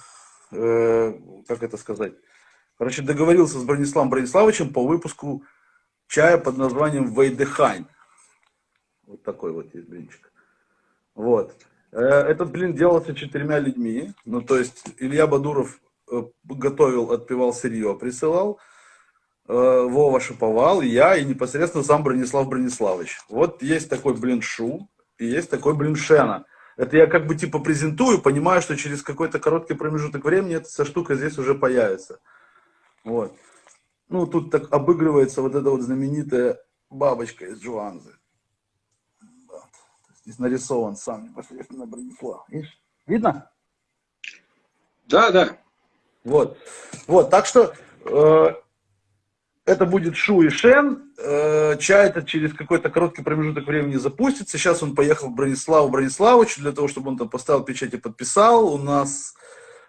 э, как это сказать, Короче, договорился с Брониславом Брониславовичем по выпуску чая под названием Вейдехайн. Вот такой вот есть блинчик. Вот. Э, этот блин делался четырьмя людьми. Ну, то есть Илья Бадуров э, готовил, отпевал сырье, присылал. Э, Вова шиповал, я и непосредственно сам Бронислав Брониславович. Вот есть такой блин шу и есть такой блин шена. Это я как бы типа презентую, понимаю, что через какой-то короткий промежуток времени эта вся штука здесь уже появится. Вот. Ну, тут так обыгрывается вот эта вот знаменитая бабочка из Джуанзы. Да. Здесь нарисован сам непосредственно Бронислав. Видишь? Видно? Да, да. Вот. Вот, так что э, это будет Шу и Шен. Э, чай это через какой-то короткий промежуток времени запустится. Сейчас он поехал в Брониславу Брониславовичу для того, чтобы он там поставил печать и подписал. У нас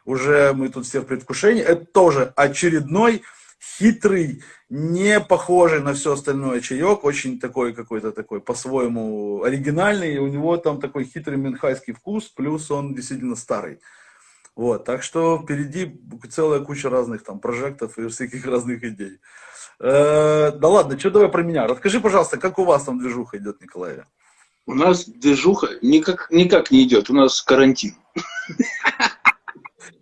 уже мы тут все в предвкушении. Это тоже очередной хитрый, не похожий на все остальное чаек, очень такой какой-то такой по-своему оригинальный, и у него там такой хитрый менхайский вкус, плюс он действительно старый. Вот, так что впереди целая куча разных там прожектов и всяких разных идей. Э, да ладно, что давай про меня. Расскажи, пожалуйста, как у вас там движуха идет, Николай? У нас движуха никак, никак не идет, у нас карантин.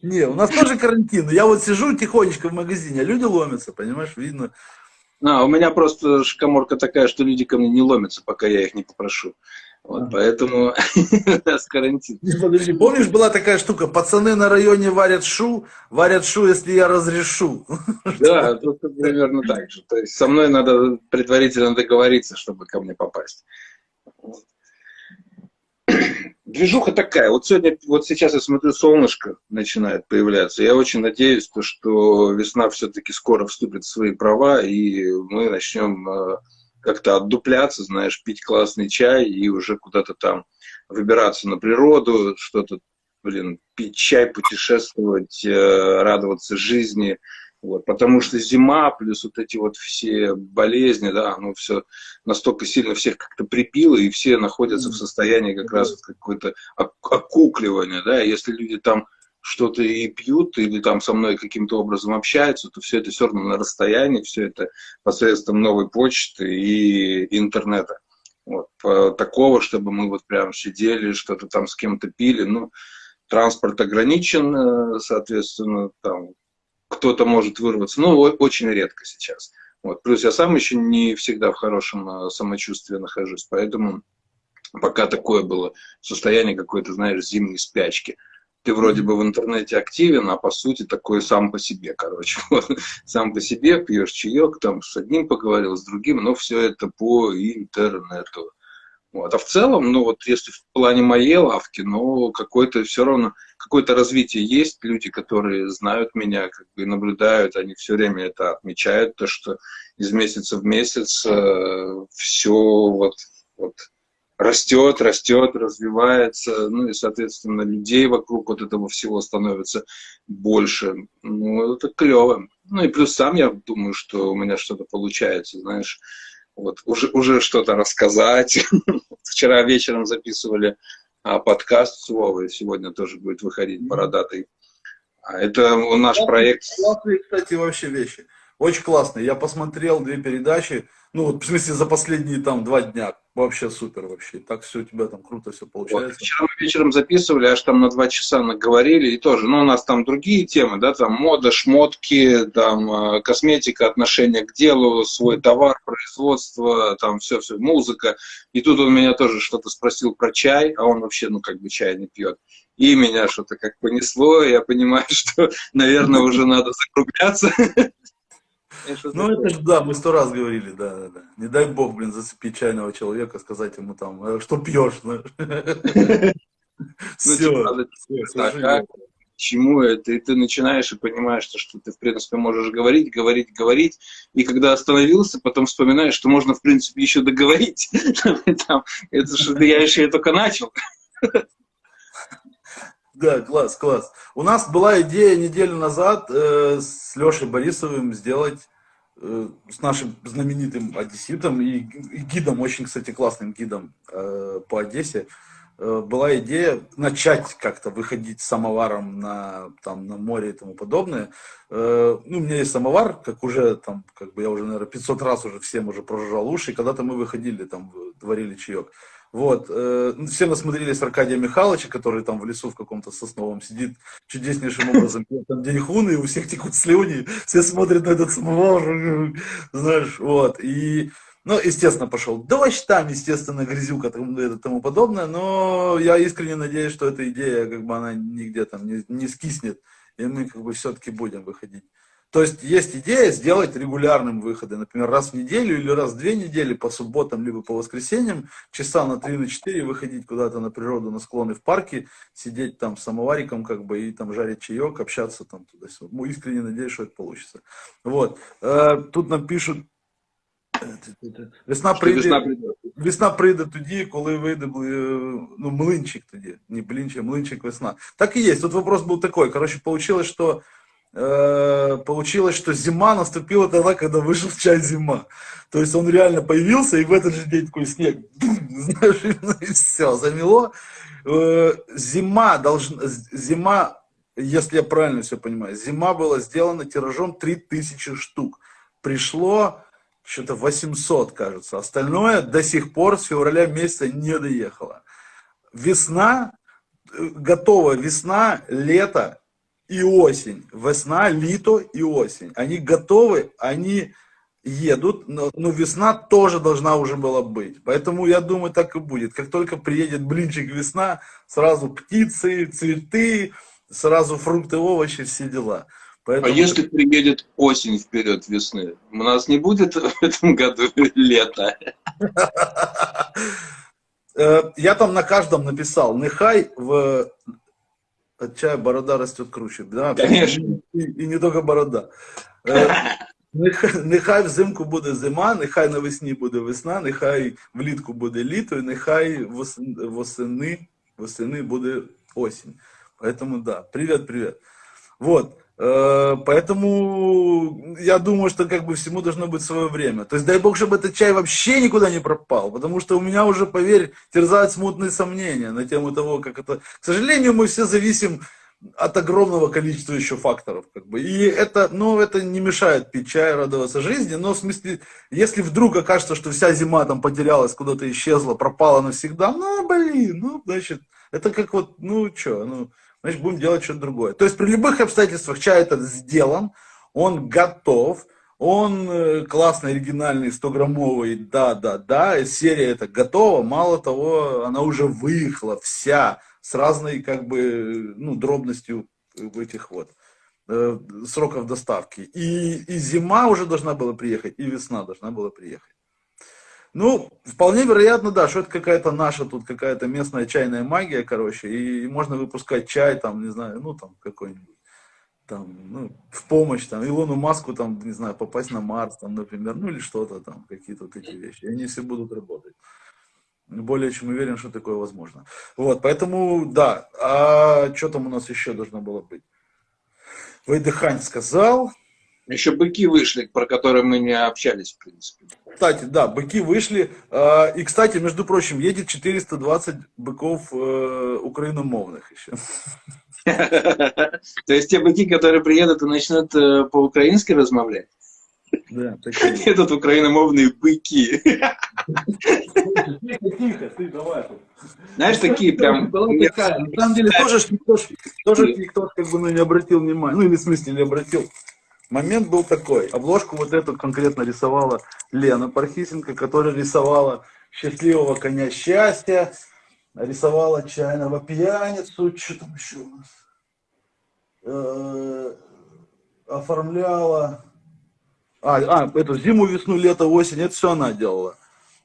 Не, у нас тоже карантин. Я вот сижу тихонечко в магазине, а люди ломятся, понимаешь, видно. А, у меня просто шкаморка такая, что люди ко мне не ломятся, пока я их не попрошу. Вот, а. поэтому у нас карантин. Подожди, помнишь, была такая штука, пацаны на районе варят шу, варят шу, если я разрешу. Да, тут примерно так же. То есть со мной надо предварительно договориться, чтобы ко мне попасть. Движуха такая. Вот сегодня, вот сейчас я смотрю, солнышко начинает появляться. Я очень надеюсь, то, что весна все-таки скоро вступит в свои права, и мы начнем э, как-то отдупляться, знаешь, пить классный чай и уже куда-то там выбираться на природу, что-то, блин, пить чай, путешествовать, э, радоваться жизни. Вот, потому что зима, плюс вот эти вот все болезни, да, ну все настолько сильно всех как-то припило, и все находятся в состоянии как раз вот какой-то окукливания, да, если люди там что-то и пьют, или там со мной каким-то образом общаются, то все это все равно на расстоянии, все это посредством новой почты и интернета. Вот. Такого, чтобы мы вот прям сидели, что-то там с кем-то пили, ну, транспорт ограничен, э, соответственно, там кто-то может вырваться, но очень редко сейчас. Вот. Плюс я сам еще не всегда в хорошем э, самочувствии нахожусь, поэтому пока такое было состояние какой-то, знаешь, зимней спячки – ты вроде бы в интернете активен, а по сути такой сам по себе, короче. Вот. Сам по себе пьешь чаек, там с одним поговорил, с другим, но все это по интернету. Вот. А в целом, ну вот если в плане моей лавки, ну какое-то все равно, какое-то развитие есть, люди, которые знают меня, как бы наблюдают, они все время это отмечают, то, что из месяца в месяц э, все вот, вот растет, растет, развивается, ну и, соответственно, людей вокруг вот этого всего становится больше. Ну, это клево. Ну и плюс сам я думаю, что у меня что-то получается, знаешь, вот уже, уже что-то рассказать. Вчера вечером записывали а, подкаст с Вовой, сегодня тоже будет выходить бородатый. А это наш проект. Классные, кстати, вообще вещи. Очень классно. Я посмотрел две передачи, ну, вот, в смысле, за последние там два дня. Вообще супер вообще. Так все у тебя там круто все получается. Вот, вчера мы вечером записывали, аж там на два часа наговорили, и тоже, ну, у нас там другие темы, да, там мода, шмотки, там э, косметика, отношение к делу, свой товар, производство, там все-все, музыка. И тут он меня тоже что-то спросил про чай, а он вообще, ну, как бы чай не пьет. И меня что-то как понесло, я понимаю, что, наверное, уже надо закругляться. Ну, это же, да, мы сто раз говорили, да, да, да. Не дай бог, блин, зацепить чайного человека, сказать ему там, «Э, что пьешь. Ну, типа, чему это, и ты начинаешь и понимаешь, что ты, в принципе, можешь говорить, говорить, говорить, и когда остановился, потом вспоминаешь, что можно, в принципе, еще договорить. Это же я еще только начал. Да, класс, класс. У нас была идея неделю назад э, с Лешей Борисовым сделать э, с нашим знаменитым одесситом и, и гидом, очень, кстати, классным гидом э, по Одессе, э, была идея начать как-то выходить самоваром на, там, на море и тому подобное. Э, ну, у меня есть самовар, как уже там, как бы я уже, наверное, 500 раз уже всем уже прожужжал уши, когда-то мы выходили, там, варили чаек. Вот. Э, ну, все насмотрелись Аркадия Михайловича, который там в лесу в каком-то сосновом сидит чудеснейшим образом, там деньхуны, и у всех текут слюни, все смотрят на этот самовар, знаешь, вот. И, ну, естественно, пошел дождь там, естественно, грязюка и тому подобное, но я искренне надеюсь, что эта идея, как бы, она нигде там не, не скиснет, и мы, как бы, все-таки будем выходить То есть есть идея сделать регулярным выходы, например, раз в неделю или раз в две недели по субботам, либо по воскресеньям, часа на три, на четыре выходить куда-то на природу, на склоны в парке, сидеть там с самовариком, как бы, и там жарить чаек, общаться там туда-сюда. Ну, искренне надеюсь, что это получится. Вот. Э, тут нам пишут, Весна прийде, весна прийде тоді, коли вийде ну, млинчик тоді. Не блинчик, млинчик весна. Так и есть. Тут вопрос был такой. Короче, получилось, что э, получилось, что зима наступила тогда, когда вышел чай зима. То есть он реально появился, и в этот же день такой снег, знаешь, и все, замело. Э, зима должна, зима, если я правильно все понимаю, зима была сделана тиражом 3000 штук. Пришло что-то 800, кажется. Остальное до сих пор с февраля месяца не доехало. Весна, э, готова весна, лето и осень. Весна, лето и осень. Они готовы, они едут, но, но весна тоже должна уже была быть. Поэтому я думаю, так и будет. Как только приедет блинчик весна, сразу птицы, цветы, сразу фрукты, овощи, все дела. Поэтому... А если приедет осень вперед весны, у нас не будет в этом году лета? Э, я там на каждом написал, нехай в от чая борода растет круче. Да? Конечно. И, и не только борода. Э, нехай, нехай взимку буде зима, нехай навесні буде весна, нехай влітку буде літо, і нехай восени, восени буде осінь. Поэтому да, привет, привет. Вот. Э, поэтому я думаю, что как бы всему должно быть свое время. То есть дай бог, чтобы этот чай вообще никуда не пропал, потому что у меня уже, поверь, терзают смутные сомнения на тему того, как это... К сожалению, мы все зависим от огромного количества еще факторов. Как бы. И это, ну, это не мешает пить чай, радоваться жизни, но в смысле, если вдруг окажется, что вся зима там потерялась, куда-то исчезла, пропала навсегда, ну, блин, ну, значит, это как вот, ну, что, ну, значит, будем делать что-то другое. То есть при любых обстоятельствах чай этот сделан, он готов, он э, классный, оригинальный, 100-граммовый, да-да-да, серия эта готова, мало того, она уже выехала вся, с разной, как бы, ну, дробностью этих вот э, сроков доставки. И, и зима уже должна была приехать, и весна должна была приехать. Ну, вполне вероятно, да, что это какая-то наша тут, какая-то местная чайная магия, короче, и можно выпускать чай, там, не знаю, ну, там, какой-нибудь, там, ну, в помощь, там, Илону Маску, там, не знаю, попасть на Марс, там, например, ну, или что-то там, какие-то вот эти вещи, и они все будут работать. Более чем уверен, что такое возможно. Вот, поэтому, да, а что там у нас еще должно было быть? Вайдыхань сказал, еще быки вышли, про которые мы не общались, в принципе. Кстати, да, быки вышли. А, и, кстати, между прочим, едет 420 быков э, украиномовных еще. То есть те быки, которые приедут и начнут э, по-украински размовлять? Да, такие. Едут украиномовные быки. Тихо, тихо, ты давай. Знаешь, такие прям... На самом деле тоже никто, тоже никто как бы ну, не обратил внимания. Ну, или в смысле не обратил момент был такой. Обложку вот эту конкретно рисовала Лена Пархисенко, которая рисовала счастливого коня счастья, рисовала чайного пьяницу, что там еще у нас, э, оформляла, а, а, эту зиму, весну, лето, осень, это все она делала.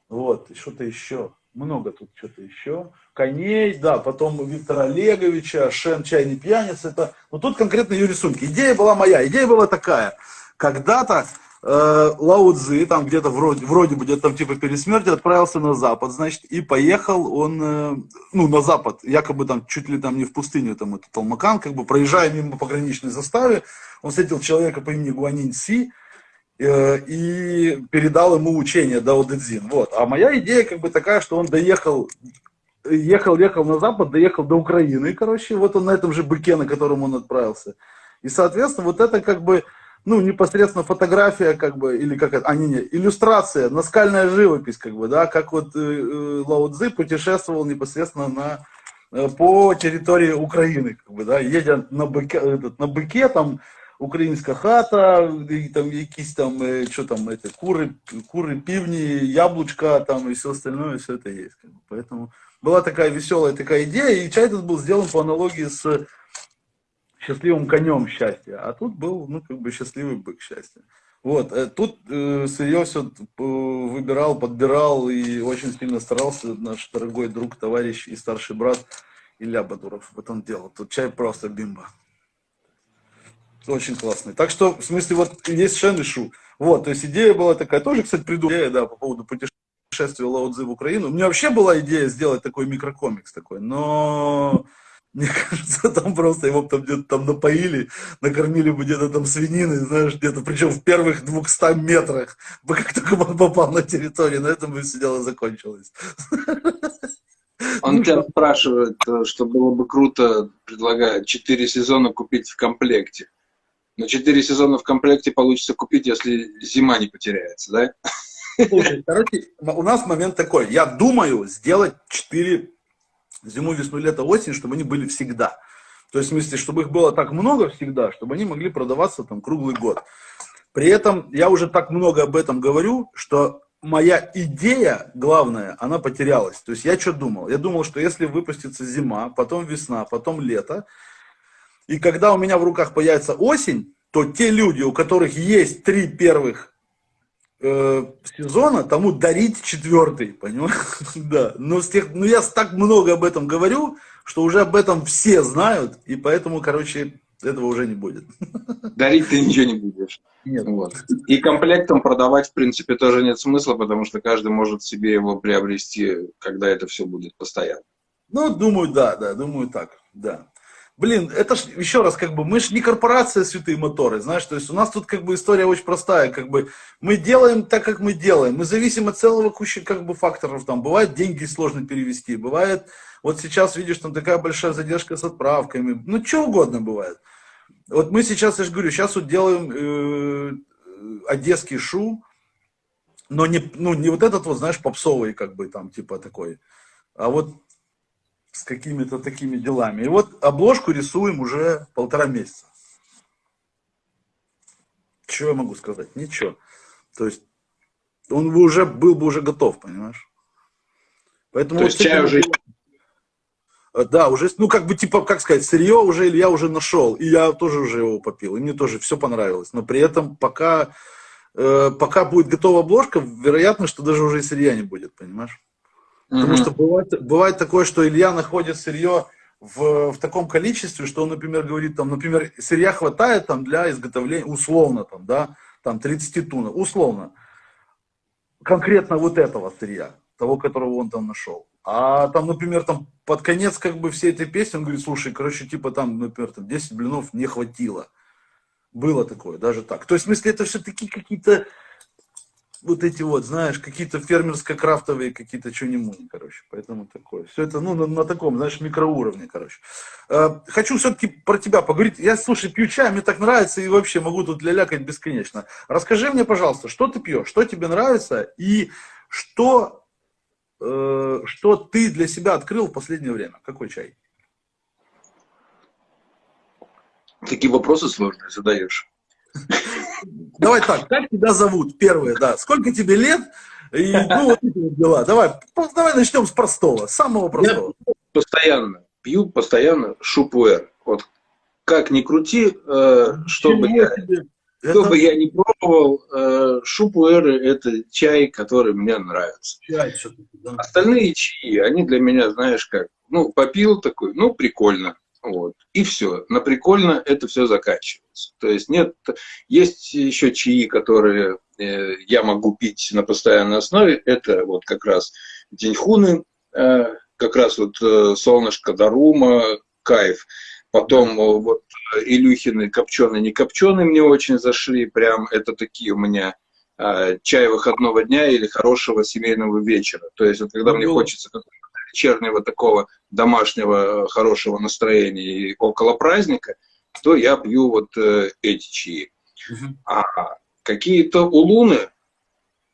Вот, что-то еще, много тут что-то еще коней, да, потом Виктора Олеговича, Шен Чайный пьяница, это, вот тут конкретно ее рисунки. Идея была моя, идея была такая, когда-то э, Лао Цзи, там где-то вроде, вроде бы где-то там типа перед смертью отправился на запад, значит, и поехал он, э, ну, на запад, якобы там чуть ли там не в пустыню, там это Талмакан, как бы проезжая мимо пограничной заставы, он встретил человека по имени Гуанин Си, э, и передал ему учение Дао Дэцзин. Вот. А моя идея как бы такая, что он доехал ехал, ехал на запад, доехал до Украины, короче, вот он на этом же быке, на котором он отправился. И, соответственно, вот это как бы, ну, непосредственно фотография, как бы, или как это, а, не, не, иллюстрация, наскальная живопись, как бы, да, как вот э, э Лао Цзи путешествовал непосредственно на, э, по территории Украины, как бы, да, едя на быке, этот, на быке, там, українська хата, і там якісь там, что там, эти, куры, куры, пивни, яблочка там и все остальное, все это есть. Поэтому была такая веселая такая идея, и чай этот был сделан по аналогии с счастливым конем счастья, а тут был, ну, как бы счастливый бык счастья. Вот, э, тут э, сырье все выбирал, подбирал и очень сильно старался наш дорогой друг, товарищ и старший брат Илья Бадуров в этом делал. Тут чай просто бимба. Очень классный. Так что, в смысле, вот есть Шен и Шу. Вот, то есть идея была такая, тоже, кстати, придумала, да, по поводу путешествия Лао в Украину. У меня вообще была идея сделать такой микрокомикс такой, но мне кажется, там просто его там где-то там напоили, накормили бы где-то там свинины, знаешь, где-то, причем в первых 200 метрах, бы как только он попал на территорию, на этом бы все дело закончилось. Он ну, тебя спрашивает, э, что было бы круто, предлагает 4 сезона купить в комплекте. Но 4 сезона в комплекте получится купить, если зима не потеряется, да? Слушай, короче, у нас момент такой. Я думаю сделать 4 зиму, весну, лето, осень, чтобы они были всегда. То есть, в смысле, чтобы их было так много всегда, чтобы они могли продаваться там круглый год. При этом я уже так много об этом говорю, что моя идея главная, она потерялась. То есть я что думал? Я думал, что если выпустится зима, потом весна, потом лето, и когда у меня в руках появится осень, то те люди, у которых есть три первых э, сезона, тому дарить четвертый, понимаешь? да. Но, с тех, но я так много об этом говорю, что уже об этом все знают, и поэтому, короче, этого уже не будет. Дарить ты ничего не будешь. Нет. Вот. И комплектом продавать, в принципе, тоже нет смысла, потому что каждый может себе его приобрести, когда это все будет постоянно. Ну, думаю, да, да, думаю так, да. Блин, это ж, еще раз, как бы, мы же не корпорация святые моторы, знаешь, то есть у нас тут как бы история очень простая, как бы, мы делаем так, как мы делаем, мы зависим от целого кучи, как бы, факторов, там, бывает деньги сложно перевести, бывает, вот сейчас видишь, там такая большая задержка с отправками, ну, что угодно бывает. Вот мы сейчас, я же говорю, сейчас вот делаем э, одесский шу, но не, ну, не вот этот вот, знаешь, попсовый, как бы, там, типа, такой, а вот с какими-то такими делами. И вот обложку рисуем уже полтора месяца. Что я могу сказать? Ничего. То есть он бы уже был бы уже готов, понимаешь? Поэтому То вот есть чай уже... Э, да, уже, ну как бы типа, как сказать, сырье уже я уже нашел, и я тоже уже его попил, и мне тоже все понравилось. Но при этом пока, э, пока будет готова обложка, вероятно, что даже уже и сырья не будет, понимаешь? Потому что бывает, бывает такое, что Илья находит сырье в, в таком количестве, что он, например, говорит, там, например, сырья хватает там, для изготовления, условно, там, да, там 30 туннов, условно, конкретно вот этого сырья, того, которого он там нашел. А там, например, там под конец как бы всей этой песни он говорит, слушай, короче, типа там, например, там 10 блинов не хватило. Было такое, даже так. То есть, в смысле, это все-таки какие-то вот эти вот, знаешь, какие-то фермерско-крафтовые какие-то чуни-муни, короче. Поэтому такое. Все это, ну, на, на таком, знаешь, микроуровне, короче. Э, хочу все-таки про тебя поговорить. Я, слушай, пью чай, мне так нравится, и вообще могу тут лялякать бесконечно. Расскажи мне, пожалуйста, что ты пьешь, что тебе нравится, и что, э, что ты для себя открыл в последнее время? Какой чай? Такие вопросы сложные задаешь. Давай так, как тебя зовут? Первое, да. Сколько тебе лет? И, ну, вот эти вот дела. Давай, давай начнем с простого, самого простого. Я постоянно пью, постоянно шупуэр. Вот как ни крути, э, чтобы я, что бы я ни пробовал, э, шупуэры – это чай, который мне нравится. Чай, да. Остальные чаи, они для меня, знаешь как, ну, попил такой, ну, прикольно. Вот. И все. На прикольно это все заканчивается. То есть нет, есть еще чаи, которые э, я могу пить на постоянной основе. Это вот как раз деньхуны, э, как раз вот э, солнышко Дарума, кайф. Потом э, вот Илюхины копченые, не копченые мне очень зашли. Прям это такие у меня э, чай выходного дня или хорошего семейного вечера. То есть вот когда ну, мне хочется вечернего такого домашнего э, хорошего настроения и около праздника, то я пью вот э, эти чаи. Угу. А какие-то улуны,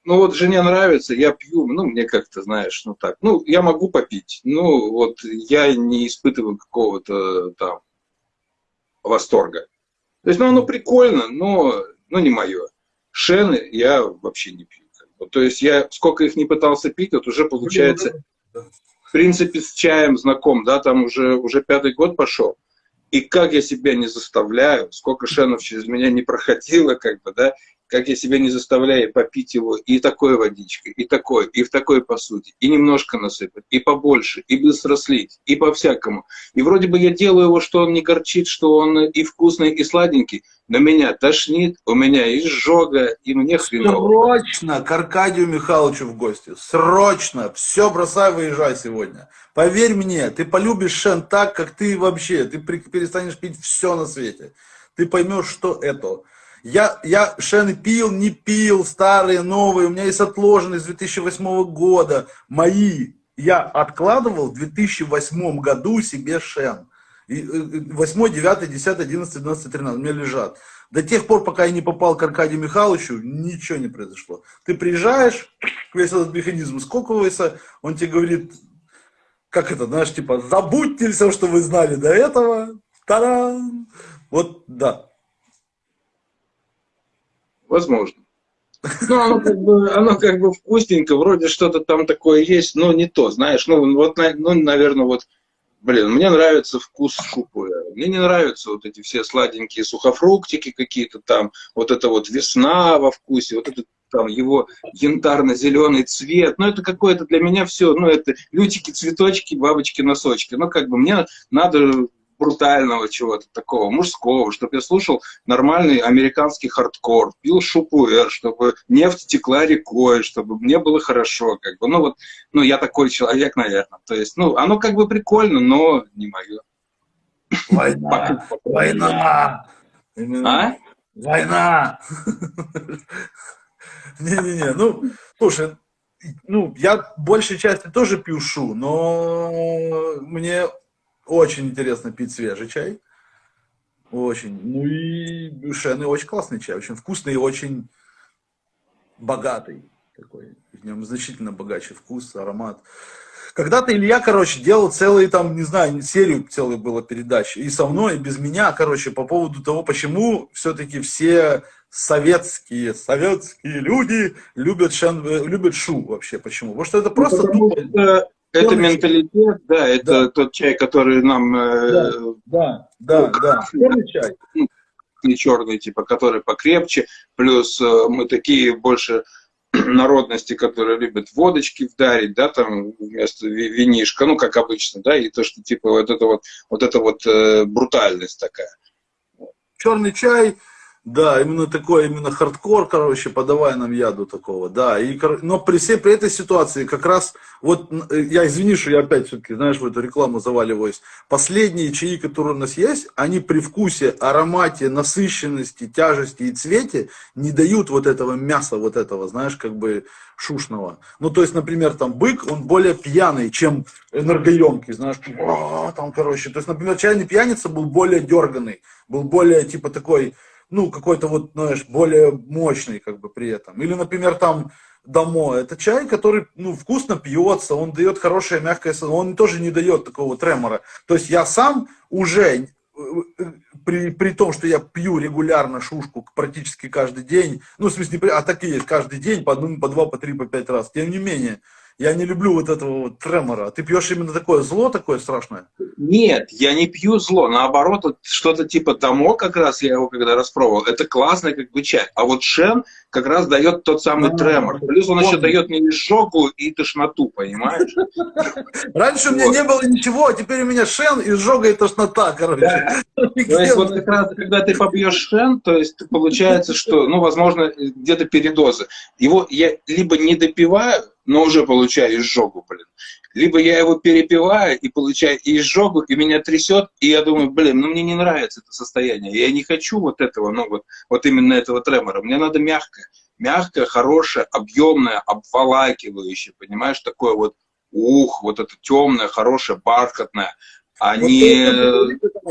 ну вот жене нравится, я пью, ну мне как-то, знаешь, ну так, ну я могу попить, ну вот я не испытываю какого-то там восторга. То есть, ну оно прикольно, но, но не мое. Шены я вообще не пью. То есть я сколько их не пытался пить, вот уже получается в принципе, с чаем знаком, да, там уже, уже пятый год пошел. И как я себя не заставляю, сколько шенов через меня не проходило, как бы, да, как я себя не заставляю попить его и такой водичкой, и такой, и в такой посуде, и немножко насыпать, и побольше, и быстро слить, и по-всякому. И вроде бы я делаю его, что он не горчит, что он и вкусный, и сладенький, но меня тошнит, у меня изжога, и мне хреново. Срочно к Аркадию Михайловичу в гости, срочно, все бросай, выезжай сегодня. Поверь мне, ты полюбишь Шен так, как ты вообще, ты перестанешь пить все на свете. Ты поймешь, что это. Я, я шены пил, не пил, старые, новые, у меня есть отложенные с 2008 года, мои. Я откладывал в 2008 году себе шен. 8, 9, 10, 11, 12, 13 у меня лежат. До тех пор, пока я не попал к Аркадию Михайловичу, ничего не произошло. Ты приезжаешь, весь этот механизм скокивается, он тебе говорит, как это, знаешь, типа, забудьте все, что вы знали до этого. Та-дам! Вот, да. Возможно. Ну, оно как, бы, оно как бы вкусненько, вроде что-то там такое есть, но не то, знаешь. Ну, вот, ну, наверное, вот, блин, мне нравится вкус шупы. Мне не нравятся вот эти все сладенькие сухофруктики какие-то там, вот это вот весна во вкусе, вот это там его янтарно-зеленый цвет, ну это какое-то для меня все, ну это лютики, цветочки, бабочки, носочки, ну как бы мне надо брутального чего-то такого, мужского, чтобы я слушал нормальный американский хардкор, пил шупуэр, чтобы нефть текла рекой, чтобы мне было хорошо, как бы, ну вот, ну я такой человек, наверное, то есть, ну, оно как бы прикольно, но не мое. Война, война, а? Война. Не-не-не, ну, слушай, ну, я большей части тоже пью шу, но мне очень интересно пить свежий чай. Очень. Ну и шены очень классный чай, очень вкусный и очень богатый такой. В нем значительно богаче вкус, аромат. Когда-то Илья, короче, делал целые там, не знаю, серию целой было передач. И со мной, и без меня, короче, по поводу того, почему все-таки все советские, советские люди любят, шен, любят шу вообще. Почему? Потому что это просто... Ну, это это менталитет, да, это да. тот чай, который нам... Э, да, да, да, да. Черный чай. Не черный, типа, который покрепче, плюс э, мы такие больше народности, которые любят водочки вдарить, да, там вместо винишка, ну, как обычно, да, и то, что, типа, вот это вот, вот это вот э, брутальность такая. Черный чай, да, именно такой, именно хардкор, короче, подавай нам яду такого, да. И, но при всей при этой ситуации как раз, вот э, я извини, что я опять все-таки, знаешь, в эту рекламу заваливаюсь. Последние чаи, которые у нас есть, они при вкусе, аромате, насыщенности, тяжести и цвете не дают вот этого мяса, вот этого, знаешь, как бы шушного. Ну, то есть, например, там бык, он более пьяный, чем энергоемкий, знаешь, там, короче. То есть, например, чайный пьяница был более дерганный, был более, типа, такой ну, какой-то вот, знаешь, более мощный как бы при этом. Или, например, там Дамо, это чай, который, ну, вкусно пьется, он дает хорошее мягкое, он тоже не дает такого тремора. То есть я сам уже, э, э, при, при том, что я пью регулярно шушку практически каждый день, ну, в смысле, а так и есть, каждый день по одному, по два, по три, по пять раз, тем не менее, я не люблю вот этого вот тремора. Ты пьешь именно такое зло, такое страшное? Нет, я не пью зло. Наоборот, вот что-то типа тому, как раз я его когда распробовал, это классный как бы чай. А вот шен как раз дает тот самый а, тремор. Плюс он еще дает мне изжогу и тошноту, понимаешь? Раньше у меня не было ничего, а теперь у меня шен, изжога и тошнота, короче. То есть вот как раз, когда ты попьешь шен, то есть получается, что, ну, возможно, где-то передозы. Его я либо не допиваю, но уже получаю изжогу, блин. Либо я его перепиваю и получаю изжогу, и меня трясет, и я думаю, блин, ну мне не нравится это состояние. Я не хочу вот этого, ну вот, вот именно этого тремора. Мне надо мягкое. Мягкое, хорошее, объемное, обволакивающее, понимаешь, такое вот, ух, вот это темное, хорошее, бархатное, а, вот не,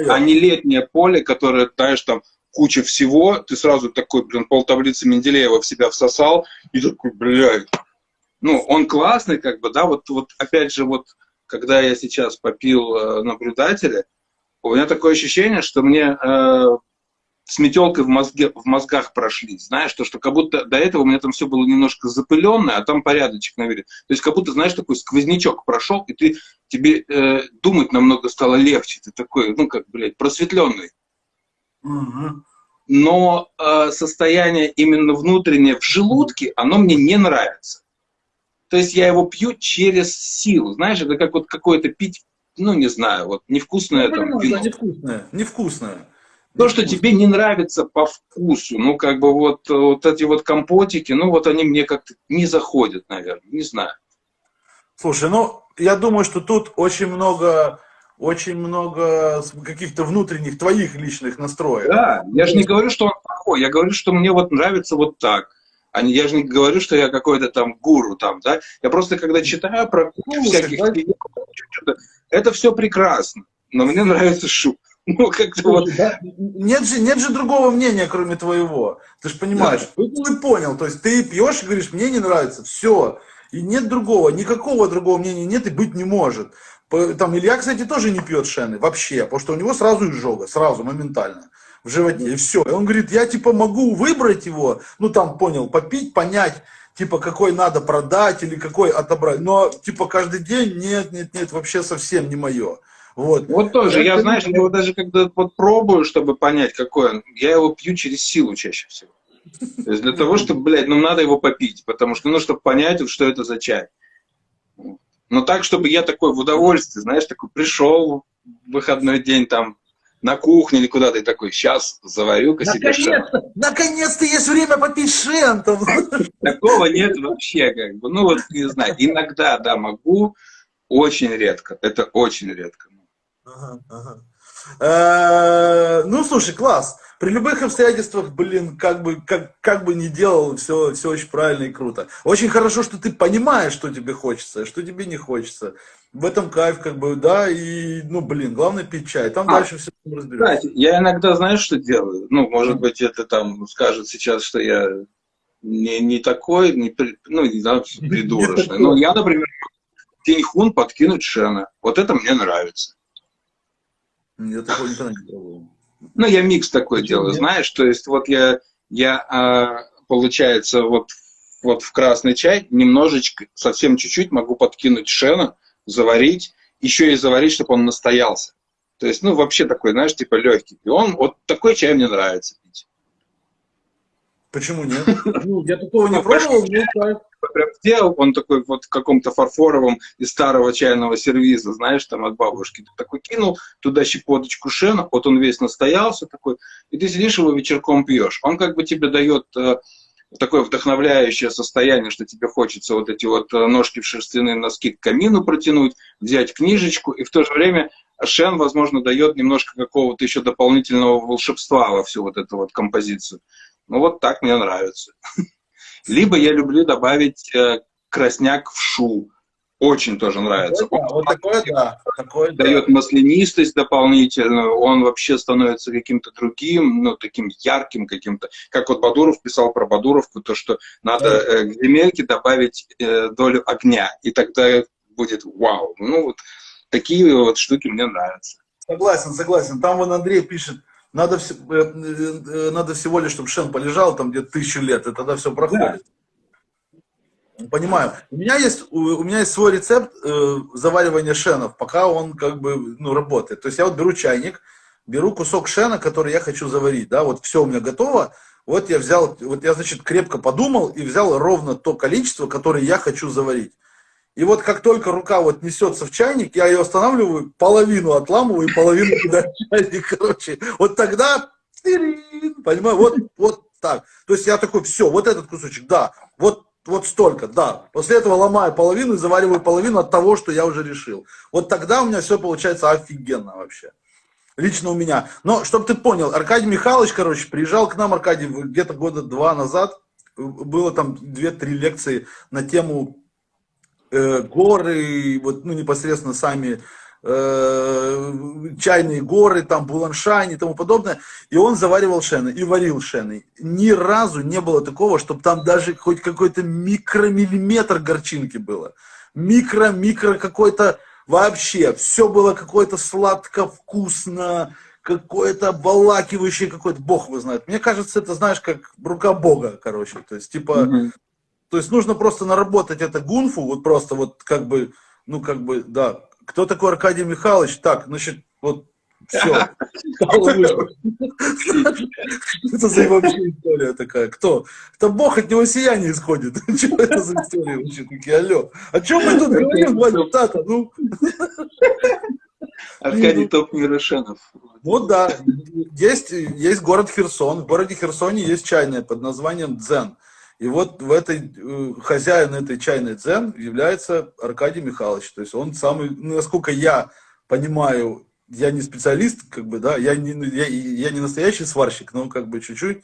а не летнее поле, которое, знаешь, там куча всего, ты сразу такой, блин, пол таблицы Менделеева в себя всосал, и такой, блядь, ну, он классный, как бы, да, вот, вот опять же, вот, когда я сейчас попил э, наблюдателя, у меня такое ощущение, что мне э, с метелкой в, мозге, в мозгах прошлись, знаешь, то, что как будто до этого у меня там все было немножко запыленное, а там порядочек наверное. То есть как будто, знаешь, такой сквознячок прошел, и ты, тебе э, думать намного стало легче, ты такой, ну как, блядь, просветленный. Угу. Но э, состояние именно внутреннее в желудке, оно мне не нравится. То есть я его пью через силу, знаешь, это как вот какое-то пить, ну не знаю, вот невкусное ну, там вино. Невкусное, невкусное. То, что тебе не нравится по вкусу, ну, как бы вот, вот эти вот компотики, ну, вот они мне как-то не заходят, наверное, не знаю. Слушай, ну, я думаю, что тут очень много, очень много каких-то внутренних твоих личных настроек. Да, я же не говорю, что он плохой, я говорю, что мне вот нравится вот так. А я же не говорю, что я какой-то там гуру там, да. Я просто, когда читаю про Слушай, всяких... Да? Это все прекрасно, но мне нравится шум. Ну, как-то вот... Да? Нет, же, нет же другого мнения, кроме твоего. Ты же понимаешь, да. ты понял. То есть ты пьешь и говоришь, мне не нравится, все. И нет другого, никакого другого мнения нет и быть не может. Там Илья, кстати, тоже не пьет шены вообще, потому что у него сразу изжога, сразу, моментально в животе, и все. И он говорит, я типа могу выбрать его, ну там понял, попить, понять, типа какой надо продать или какой отобрать, но типа каждый день нет, нет, нет, вообще совсем не мое. Вот. вот тоже, я, знаешь, я его даже когда вот пробую, чтобы понять, какой он, я его пью через силу чаще всего. То есть для того, чтобы, блядь, ну надо его попить, потому что, ну, чтобы понять, что это за чай. Но так, чтобы я такой в удовольствии, знаешь, такой пришел в выходной день там на кухне или куда-то, и такой, сейчас заварю-ка себе. Наконец-то есть время попить шен. Такого нет вообще, как бы, ну вот, не знаю, иногда, да, могу, очень редко, это очень редко. Ага, ага. Э, ну, слушай, класс. При любых обстоятельствах, блин, как бы, как, как бы ни делал, все, все очень правильно и круто. Очень хорошо, что ты понимаешь, что тебе хочется, что тебе не хочется. В этом кайф, как бы, да, и, ну, блин, главное пить чай. Там а, дальше все разберется. я иногда, знаешь, что делаю? Ну, может быть, это там скажет сейчас, что я не, не такой, не, ну, не знаю, придурочный. Но я, например, Тиньхун подкинуть Шена. Вот это мне нравится. Я такого никогда не пробовал. Ну, я микс такой Почему делаю, нет? знаешь, то есть вот я, я а, получается, вот, вот в красный чай немножечко, совсем чуть-чуть могу подкинуть шена, заварить, еще и заварить, чтобы он настоялся. То есть, ну, вообще такой, знаешь, типа легкий. И он, вот такой чай мне нравится пить. Почему нет? Ну, я такого не пробовал, но прям сделал, он такой вот в каком-то фарфоровом из старого чайного сервиза, знаешь, там от бабушки, такой кинул туда щепоточку шена, вот он весь настоялся такой, и ты сидишь его вечерком пьешь. Он как бы тебе дает э, такое вдохновляющее состояние, что тебе хочется вот эти вот э, ножки в шерстяные носки к камину протянуть, взять книжечку, и в то же время Шен, возможно, дает немножко какого-то еще дополнительного волшебства во всю вот эту вот композицию. Ну вот так мне нравится. Либо я люблю добавить э, красняк в шу. Очень тоже нравится. Да, вот такое, да. Такое, дает да. маслянистость дополнительную, он вообще становится каким-то другим, ну, таким ярким каким-то. Как вот Бадуров писал про Бадуровку, то, что надо э, к земельке добавить э, долю огня, и тогда будет вау. Ну, вот такие вот штуки мне нравятся. Согласен, согласен. Там вон Андрей пишет, надо, э, э, э, надо всего лишь, чтобы Шен полежал там где-то тысячу лет, и тогда все проходит. Да. Понимаю. У меня есть, у меня есть свой рецепт э, заваривания шенов, пока он как бы ну, работает. То есть я вот беру чайник, беру кусок шена, который я хочу заварить, да, вот все у меня готово, вот я взял, вот я, значит, крепко подумал и взял ровно то количество, которое я хочу заварить. И вот как только рука вот несется в чайник, я ее останавливаю, половину отламываю и половину туда в чайник, короче. Вот тогда, понимаю, вот, вот так. То есть я такой, все, вот этот кусочек, да, вот, вот столько, да. После этого ломаю половину и завариваю половину от того, что я уже решил. Вот тогда у меня все получается офигенно вообще. Лично у меня. Но, чтобы ты понял, Аркадий Михайлович, короче, приезжал к нам, Аркадий, где-то года два назад, было там две-три лекции на тему э, горы, вот, ну, непосредственно сами э, чайные горы, там, Буланшань и тому подобное. И он заваривал шены и варил шены. Ни разу не было такого, чтобы там даже хоть какой-то микромиллиметр горчинки было. Микро-микро какой-то вообще. Все было какое-то сладко, вкусно, какое-то обволакивающее, какой-то, бог вы знает. Мне кажется, это, знаешь, как рука бога, короче. То есть, типа, mm-hmm. То есть нужно просто наработать это гунфу, вот просто вот как бы, ну, как бы, да. Кто такой Аркадий Михайлович? Так, значит, вот все. Это за вообще история такая? Кто? Это Бог от него сияние исходит. Что это за история вообще такие? Алло. О чем мы тут говорим, Ваня, Тата? Ну. Аркадий Топ Мирошенов. Вот да. Есть, есть город Херсон. В городе Херсоне есть чайная под названием Дзен. И вот в этой, э, хозяин этой чайной дзен является Аркадий Михайлович. То есть он самый, ну, насколько я понимаю я не специалист, как бы, да, я не, я, я не настоящий сварщик, но как бы чуть-чуть,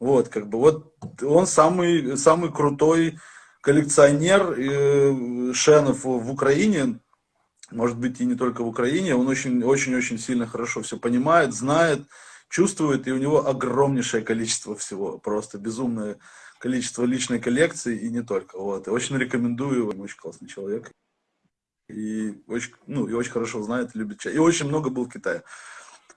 вот, как бы, вот он самый, самый крутой коллекционер э, шенов в Украине, может быть, и не только в Украине, он очень-очень-очень сильно хорошо все понимает, знает, чувствует, и у него огромнейшее количество всего, просто безумное количество личной коллекции, и не только, вот, очень рекомендую, очень классный человек и очень, ну, и очень хорошо знает, любит чай. И очень много был в Китае.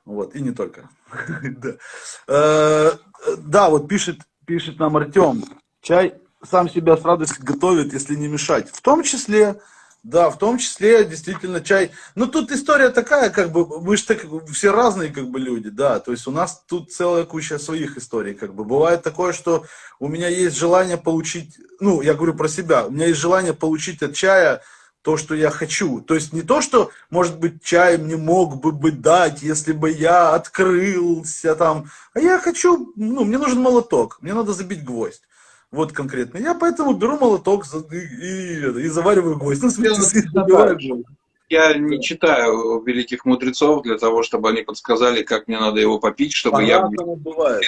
Вот, и не только. Э, да, вот пишет, пишет нам Артем, чай сам себя с радостью готовит, если не мешать. В том числе, да, в том числе действительно чай. Ну, тут история такая, как бы, мы же так, все разные как бы люди, да, то есть у нас тут целая куча своих историй, как бы. Бывает такое, что у меня есть желание получить, ну, я говорю про себя, у меня есть желание получить от чая то, что я хочу. То есть не то, что, может быть, чай мне мог бы быть дать, если бы я открылся там, а я хочу, ну, мне нужен молоток, мне надо забить гвоздь. Вот конкретно. Я поэтому беру молоток и, и, и завариваю гвоздь. Ну, смысле, я не читаю великих мудрецов для того, чтобы они подсказали, как мне надо его попить, чтобы я... Бывает.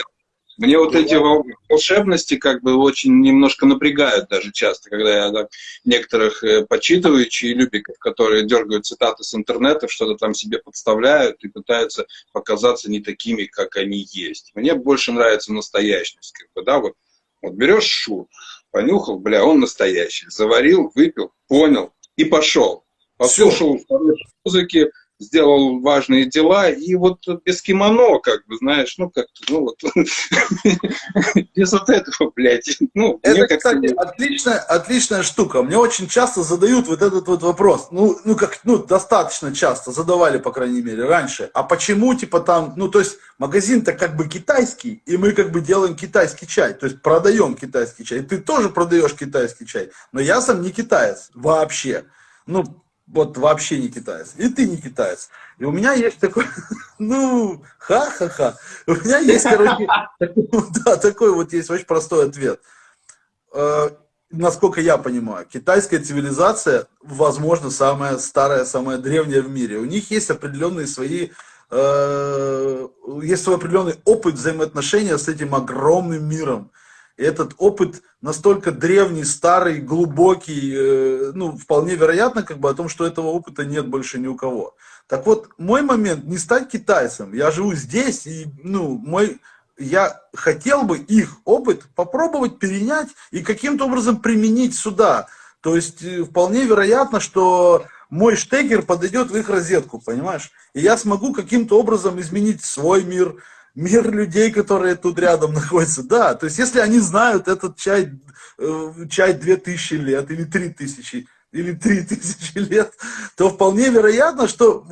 Мне вот эти волшебности как бы очень немножко напрягают даже часто, когда я так, некоторых э, почитываю чаелюбиков, которые дергают цитаты с интернета, что-то там себе подставляют и пытаются показаться не такими, как они есть. Мне больше нравится настоящность. Как бы, да, вот, вот берешь шу, понюхал, бля, он настоящий. Заварил, выпил, понял и пошел. Послушал музыки, сделал важные дела, и вот без кимоно, как бы, знаешь, ну, как-то, ну, вот, без вот этого, блядь, ну, Это, кстати, отличная, отличная штука. Мне очень часто задают вот этот вот вопрос, ну, ну, как, ну, достаточно часто задавали, по крайней мере, раньше, а почему, типа, там, ну, то есть, магазин-то как бы китайский, и мы как бы делаем китайский чай, то есть, продаем китайский чай, ты тоже продаешь китайский чай, но я сам не китаец вообще, ну, вот вообще не китаец. И ты не китаец. И у меня есть такой, ну, ха-ха-ха. У меня есть, короче, да, такой вот есть очень простой ответ. Э, насколько я понимаю, китайская цивилизация, возможно, самая старая, самая древняя в мире. У них есть определенные свои э, есть свой определенный опыт взаимоотношения с этим огромным миром. Этот опыт настолько древний, старый, глубокий, э, ну, вполне вероятно, как бы, о том, что этого опыта нет больше ни у кого. Так вот, мой момент не стать китайцем. Я живу здесь, и, ну, мой, я хотел бы их опыт попробовать перенять и каким-то образом применить сюда. То есть, э, вполне вероятно, что мой штекер подойдет в их розетку, понимаешь? И я смогу каким-то образом изменить свой мир, мир людей, которые тут рядом находятся. Да, то есть если они знают этот чай, э, чай 2000 лет или 3000, или 3000 лет, то вполне вероятно, что,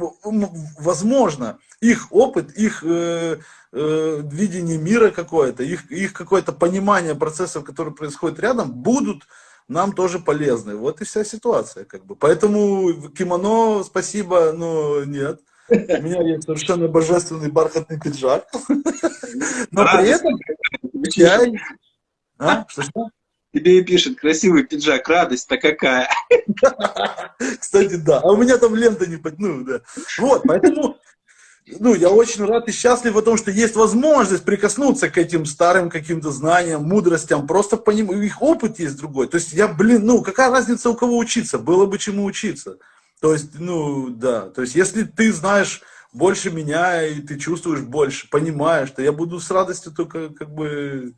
возможно, их опыт, их э, э, видение мира какое-то, их, их какое-то понимание процессов, которые происходят рядом, будут нам тоже полезны. Вот и вся ситуация. Как бы. Поэтому кимоно, спасибо, но нет. У меня есть совершенно божественный бархатный пиджак. Но при этом чай... А? Что, что? Тебе и пишет, красивый пиджак, радость-то какая. Кстати, да. А у меня там лента не под... Ну, да. Вот, поэтому... Ну, я очень рад и счастлив о том, что есть возможность прикоснуться к этим старым каким-то знаниям, мудростям, просто по ним, их опыт есть другой. То есть я, блин, ну, какая разница у кого учиться? Было бы чему учиться. То есть, ну, да, то есть, если ты знаешь больше меня, и ты чувствуешь больше, понимаешь, то я буду с радостью только, как бы,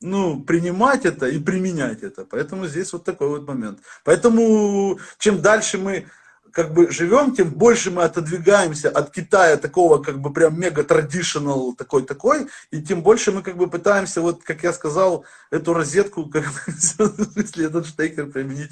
ну, принимать это и применять это. Поэтому здесь вот такой вот момент. Поэтому, чем дальше мы как бы живем, тем больше мы отодвигаемся от Китая такого как бы прям мега традиционал такой-такой, и тем больше мы как бы пытаемся, вот как я сказал, эту розетку, как если этот штекер применить.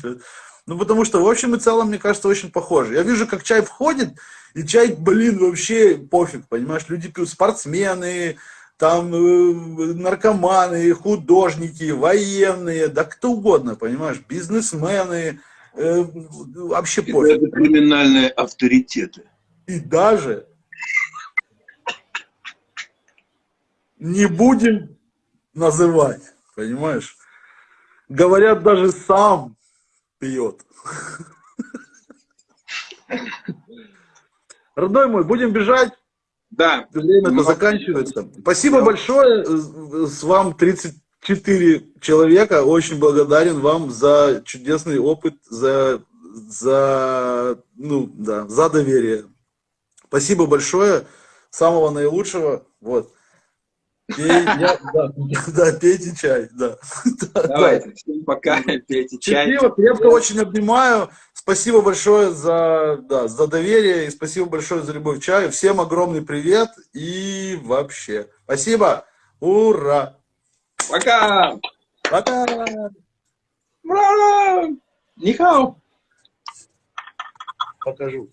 Ну, потому что в общем и целом, мне кажется, очень похоже. Я вижу, как чай входит, и чай, блин, вообще пофиг, понимаешь, люди пьют, спортсмены, там э, наркоманы, художники, военные, да кто угодно, понимаешь, бизнесмены, э, вообще и пофиг. Даже криминальные авторитеты. И даже не будем называть, понимаешь? Говорят, даже сам пьет. Родной мой, будем бежать? Да. Время-то заканчивается. Спасибо да. большое. С вам 34 человека. Очень благодарен вам за чудесный опыт, за, за, ну, да, за доверие. Спасибо большое. Самого наилучшего. Вот. Пей, я, да, да, пейте чай, да. Давайте, да. всем пока, пейте чай. Счастливо, крепко очень обнимаю. Спасибо большое за, да, за доверие и спасибо большое за любовь к чаю. Всем огромный привет и вообще. Спасибо. Ура. Пока. Пока. Ура. Нихао. Покажу.